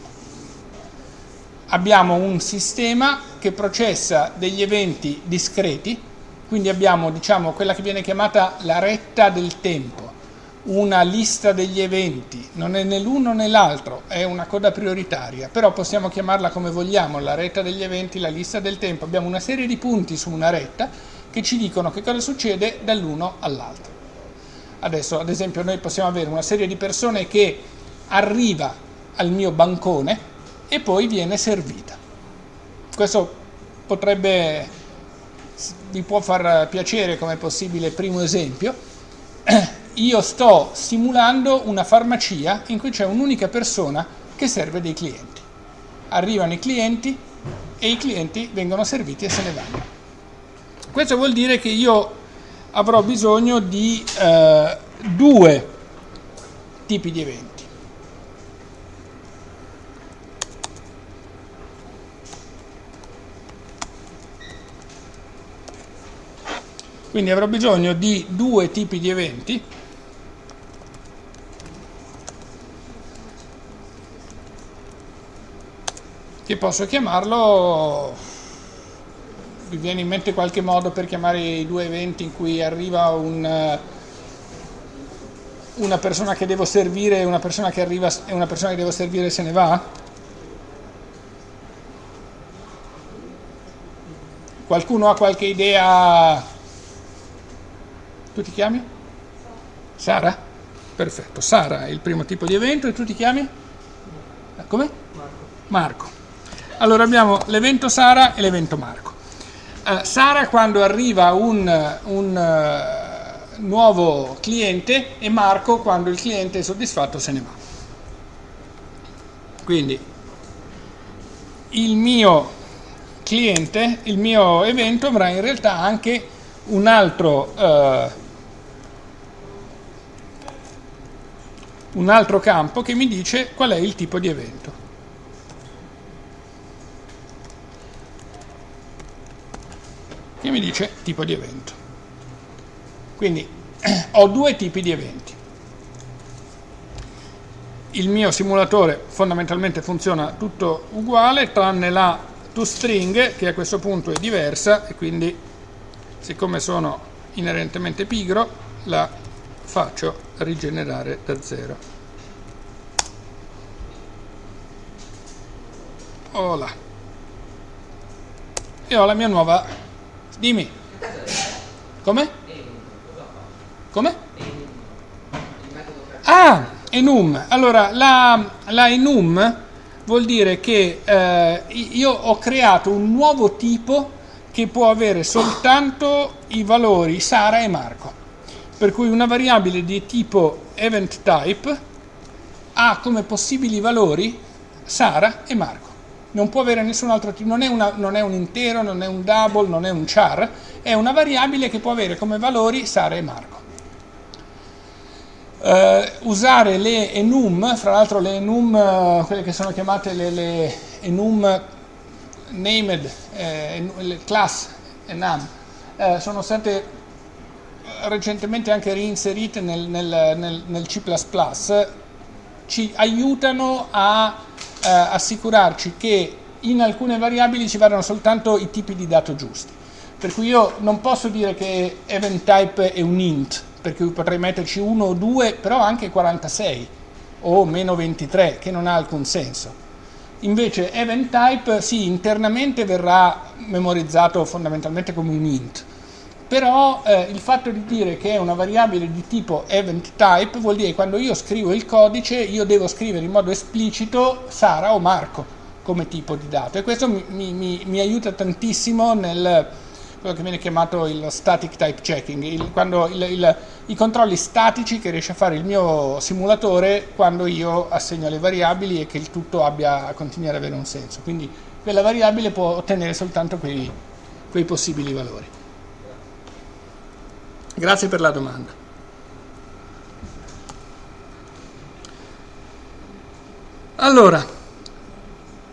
A: Abbiamo un sistema che processa degli eventi discreti, quindi abbiamo diciamo, quella che viene chiamata la retta del tempo, una lista degli eventi, non è né l'uno né l'altro, è una coda prioritaria, però possiamo chiamarla come vogliamo, la retta degli eventi, la lista del tempo, abbiamo una serie di punti su una retta che ci dicono che cosa succede dall'uno all'altro. Adesso, ad esempio, noi possiamo avere una serie di persone che arriva al mio bancone e poi viene servita. Questo potrebbe, vi può far piacere come possibile primo esempio. Io sto simulando una farmacia in cui c'è un'unica persona che serve dei clienti. Arrivano i clienti e i clienti vengono serviti e se ne vanno. Questo vuol dire che io avrò bisogno di eh, due tipi di eventi. Quindi avrò bisogno di due tipi di eventi che posso chiamarlo vi viene in mente qualche modo per chiamare i due eventi in cui arriva un, eh, una persona che devo servire e una persona che arriva e una persona che devo servire se ne va? Qualcuno ha qualche idea? Tu ti chiami? Sara? Perfetto, Sara è il primo tipo di evento e tu ti chiami? Come? Marco. Marco. Allora abbiamo l'evento Sara e l'evento Marco. Uh, Sara quando arriva un, un uh, nuovo cliente e Marco quando il cliente è soddisfatto se ne va. Quindi il mio cliente, il mio evento avrà in realtà anche un altro, uh, un altro campo che mi dice qual è il tipo di evento. Che mi dice tipo di evento. Quindi ho due tipi di eventi. Il mio simulatore fondamentalmente funziona tutto uguale tranne la toString che a questo punto è diversa e quindi siccome sono inerentemente pigro la faccio rigenerare da zero. Hola. E ho la mia nuova Dimmi. Come? Come? Ah, enum. Allora, la, la enum vuol dire che eh, io ho creato un nuovo tipo che può avere soltanto i valori Sara e Marco. Per cui una variabile di tipo event type ha come possibili valori Sara e Marco non può avere nessun altro tipo, non è, una, non è, un intero, non è un double, non è un char, è una variabile che può avere come valori Sara e Marco. Uh, usare le enum, fra l'altro le enum, uh, quelle che sono chiamate le, le enum named, eh, class enum, eh, sono state recentemente anche reinserite nel, nel, nel, nel C++, ci aiutano a eh, assicurarci che in alcune variabili ci vadano soltanto i tipi di dato giusti. Per cui io non posso dire che event type è un int, per cui potrei metterci 1 o 2, però anche 46 o meno 23, che non ha alcun senso. Invece event type sì, internamente verrà memorizzato fondamentalmente come un int, però eh, il fatto di dire che è una variabile di tipo event type vuol dire che quando io scrivo il codice io devo scrivere in modo esplicito Sara o Marco come tipo di dato e questo mi, mi, mi aiuta tantissimo nel quello che viene chiamato il static type checking, il, quando il, il, i controlli statici che riesce a fare il mio simulatore quando io assegno le variabili e che il tutto abbia, continui ad avere un senso. Quindi quella variabile può ottenere soltanto quei, quei possibili valori. Grazie per la domanda. Allora,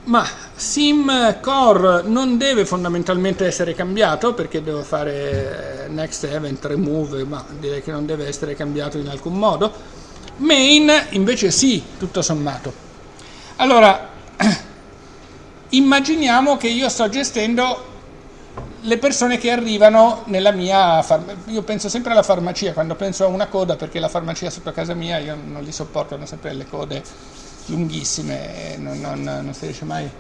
A: ma sim core non deve fondamentalmente essere cambiato perché devo fare eh, next event remove ma direi che non deve essere cambiato in alcun modo main invece sì tutto sommato allora immaginiamo che io sto gestendo le persone che arrivano nella mia farmacia, io penso sempre alla farmacia quando penso a una coda perché la farmacia sotto casa mia io non li sopporto, hanno sempre le code lunghissime non, non, non si riesce mai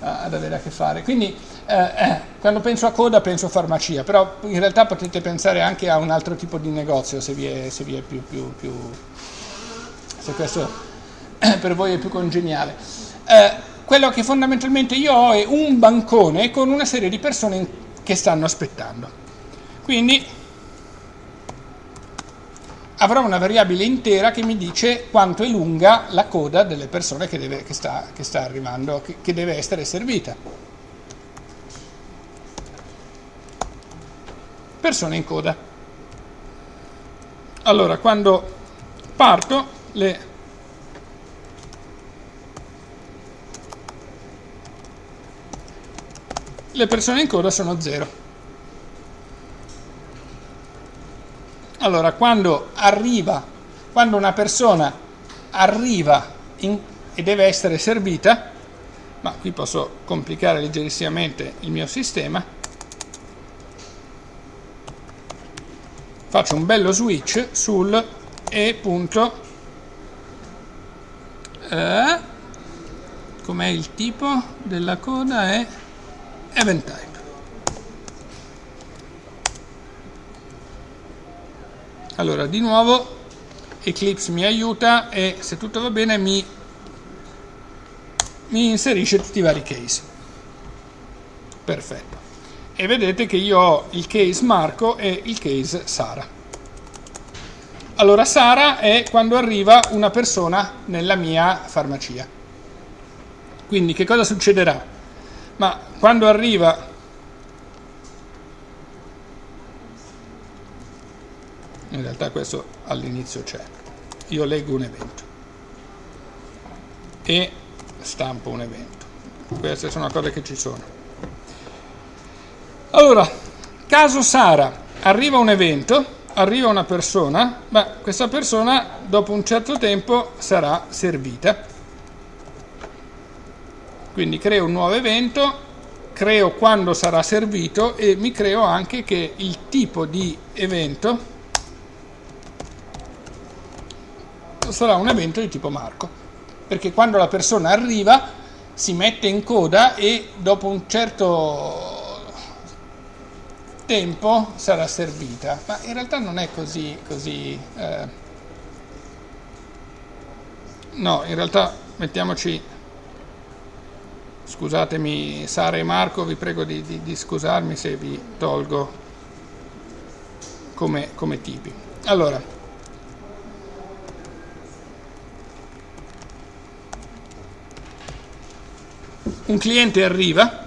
A: ad avere a che fare. Quindi eh, eh, quando penso a coda penso a farmacia, però in realtà potete pensare anche a un altro tipo di negozio se vi è, se vi è più, più, più, se questo per voi è più congeniale. Eh, quello che fondamentalmente io ho è un bancone con una serie di persone che stanno aspettando. Quindi avrò una variabile intera che mi dice quanto è lunga la coda delle persone che, deve, che, sta, che sta, arrivando, che, che deve essere servita. Persone in coda. Allora, quando parto, le, le persone in coda sono 0. Allora, quando arriva, quando una persona arriva in, e deve essere servita, ma qui posso complicare leggerissimamente il mio sistema, faccio un bello switch sul e punto eh, com'è il tipo della coda è event type allora di nuovo Eclipse mi aiuta e se tutto va bene mi, mi inserisce tutti i vari case. Perfetto. E vedete che io ho il case Marco e il case Sara. Allora Sara è quando arriva una persona nella mia farmacia. Quindi che cosa succederà? Ma quando arriva? In realtà questo all'inizio c'è. Io leggo un evento. E stampo un evento. Queste sono cose che ci sono. Allora caso Sara. Arriva un evento arriva una persona ma questa persona dopo un certo tempo sarà servita quindi creo un nuovo evento creo quando sarà servito e mi creo anche che il tipo di evento sarà un evento di tipo Marco, perché quando la persona arriva si mette in coda e dopo un certo tempo sarà servita, ma in realtà non è così, così eh. no, in realtà mettiamoci, scusatemi Sara e Marco, vi prego di, di, di scusarmi se vi tolgo come, come tipi. Allora, un cliente arriva.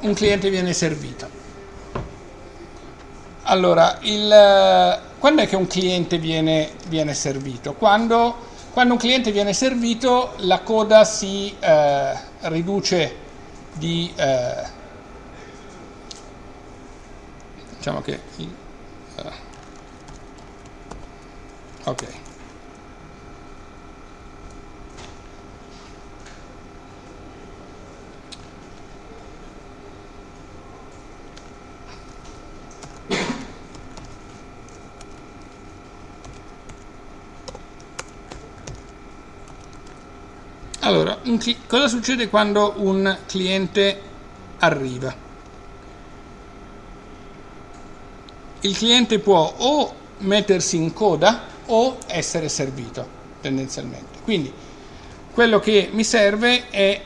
A: Un cliente viene servito allora il, quando è che un cliente viene, viene servito? Quando, quando, un cliente viene servito la coda si eh, riduce di eh, diciamo che eh, ok Allora, cosa succede quando un cliente arriva? Il cliente può o mettersi in coda o essere servito tendenzialmente. Quindi quello che mi serve è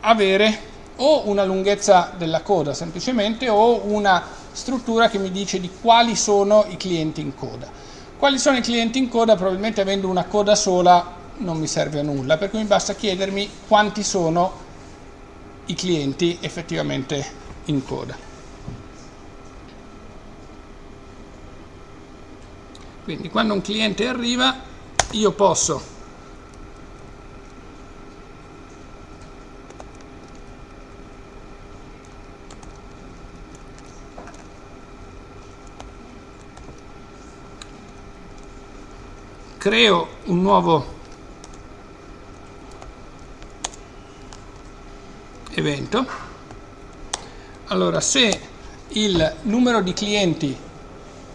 A: avere o una lunghezza della coda semplicemente o una struttura che mi dice di quali sono i clienti in coda. Quali sono i clienti in coda? Probabilmente avendo una coda sola non mi serve a nulla, per cui mi basta chiedermi quanti sono i clienti effettivamente in coda. Quindi quando un cliente arriva io posso creo un nuovo evento allora se il numero di clienti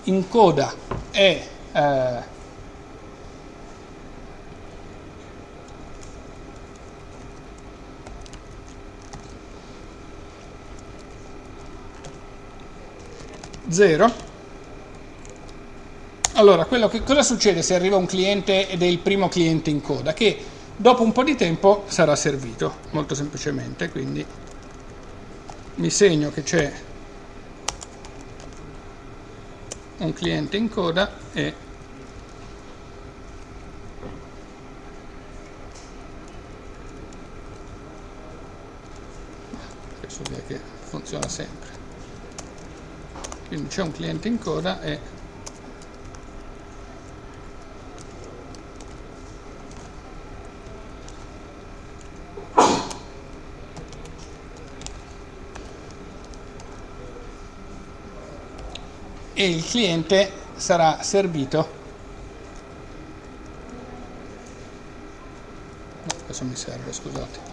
A: in coda è eh, zero allora, quello che, cosa succede se arriva un cliente ed è il primo cliente in coda? Che dopo un po' di tempo sarà servito, molto semplicemente, quindi mi segno che c'è un cliente in coda e questo direi che funziona sempre. Quindi c'è un cliente in coda e e il cliente sarà servito. Questo mi serve scusate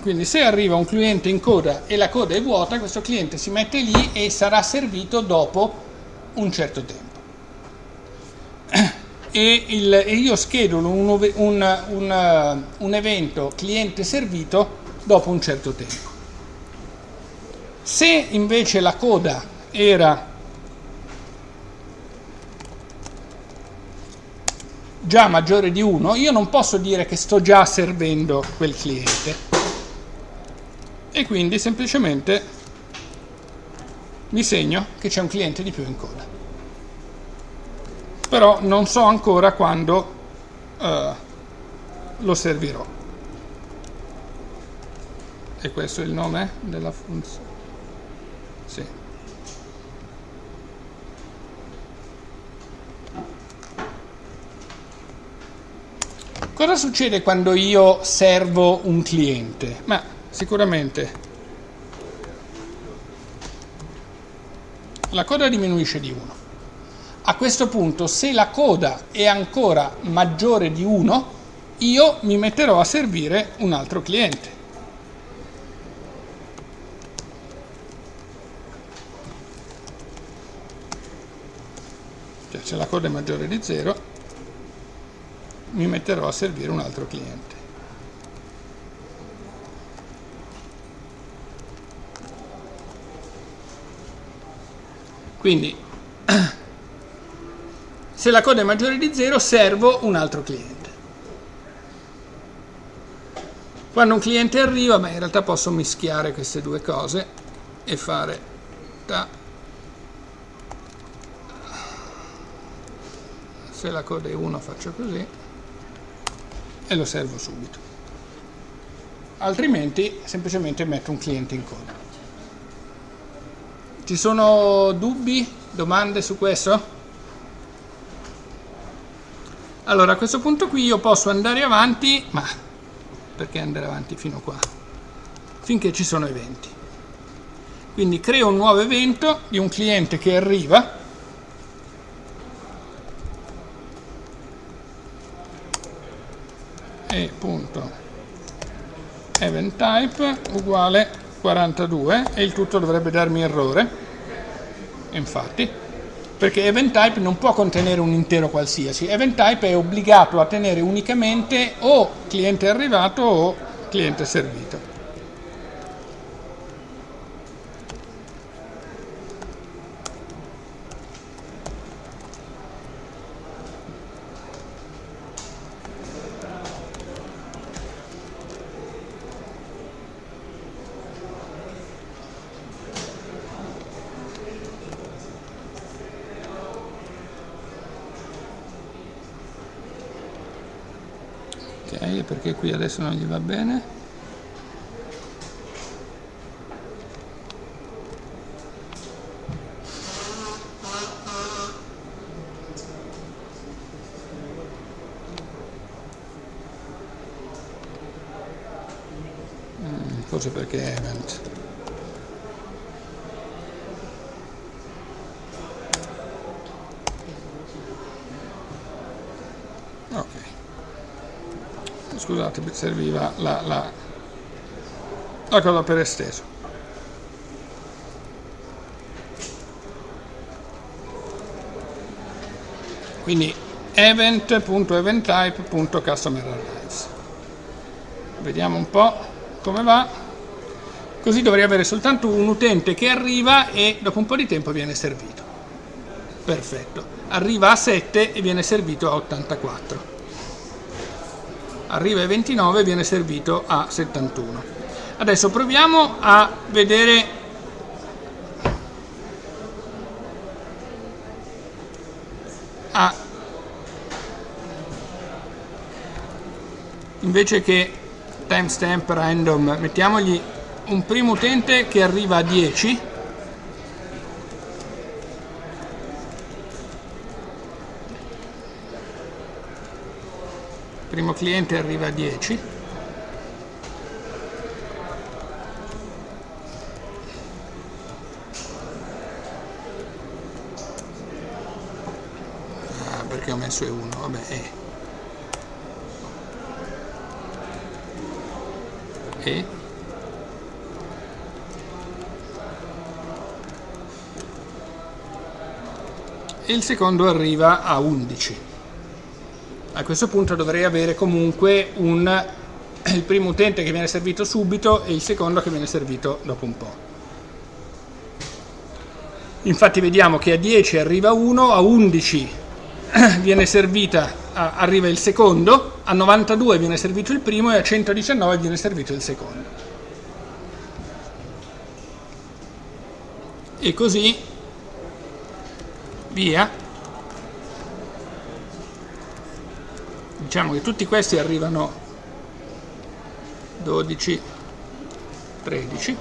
A: Quindi se arriva un cliente in coda e la coda è vuota, questo cliente si mette lì e sarà servito dopo un certo tempo. E, il, e io schedulo un, un, un, un evento cliente servito dopo un certo tempo. Se invece la coda era già maggiore di 1, io non posso dire che sto già servendo quel cliente e quindi semplicemente mi segno che c'è un cliente di più in coda però non so ancora quando uh, lo servirò e questo è il nome della funzione sì. cosa succede quando io servo un cliente? ma sicuramente la coda diminuisce di 1. A questo punto, se la coda è ancora maggiore di 1, io mi metterò a servire un altro cliente. Cioè, se la coda è maggiore di 0, mi metterò a servire un altro cliente. Quindi se la coda è maggiore di 0 servo un altro cliente. Quando un cliente arriva, beh, in realtà posso mischiare queste due cose e fare ta. Se la coda è 1 faccio così e lo servo subito. Altrimenti semplicemente metto un cliente in coda. Ci sono dubbi, domande su questo? Allora a questo punto qui io posso andare avanti, ma perché andare avanti fino qua? Finché ci sono eventi. Quindi creo un nuovo evento di un cliente che arriva e punto event type uguale 42 e il tutto dovrebbe darmi errore. Infatti perché event type non può contenere un intero qualsiasi. Event type è obbligato a tenere unicamente o cliente arrivato o cliente servito ok perché qui adesso non gli va bene. Mm, forse perché è event scusate serviva la, la, la cosa per esteso. Quindi event.eventtype.customerarrives vediamo un po' come va. Così dovrei avere soltanto un utente che arriva e dopo un po' di tempo viene servito. Perfetto. Arriva a 7 e viene servito a 84 arriva ai 29 e viene servito a 71 adesso proviamo a vedere a invece che timestamp random mettiamogli un primo utente che arriva a 10 primo cliente arriva a 10 ah, perché ho messo E1 vabbè E E? E il secondo arriva a 11 a questo punto dovrei avere comunque un, il primo utente che viene servito subito e il secondo che viene servito dopo un po'. Infatti vediamo che a 10 arriva uno, a 11 viene servita, arriva il secondo, a 92 viene servito il primo e a 119 viene servito il secondo. E così via diciamo che tutti questi arrivano 12 13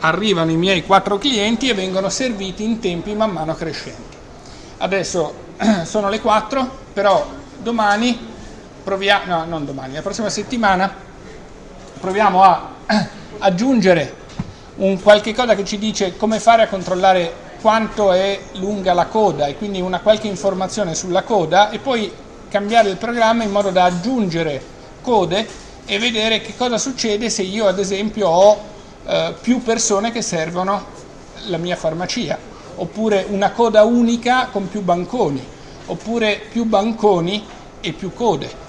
A: arrivano i miei quattro clienti e vengono serviti in tempi man mano crescenti. Adesso sono le 4 però domani proviamo no non domani la prossima settimana proviamo a aggiungere un qualche cosa che ci dice come fare a controllare quanto è lunga la coda e quindi una qualche informazione sulla coda e poi cambiare il programma in modo da aggiungere code e vedere che cosa succede se io ad esempio ho eh, più persone che servono la mia farmacia oppure una coda unica con più banconi oppure più banconi e più code.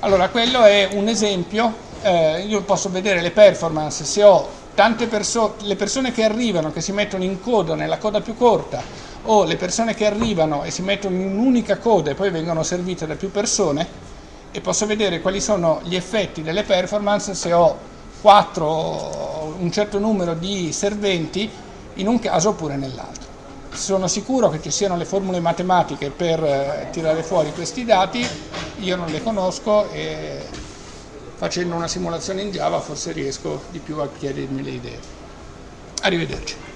A: Allora quello è un esempio eh, io posso vedere le performance se ho tante persone, le persone che arrivano, che si mettono in coda nella coda più corta, o le persone che arrivano e si mettono in un'unica coda e poi vengono servite da più persone, e posso vedere quali sono gli effetti delle performance se ho 4, un certo numero di serventi in un caso oppure nell'altro. Sono sicuro che ci siano le formule matematiche per eh, tirare fuori questi dati, io non le conosco e facendo una simulazione in Java forse riesco di più a chiarirmi le idee. Arrivederci.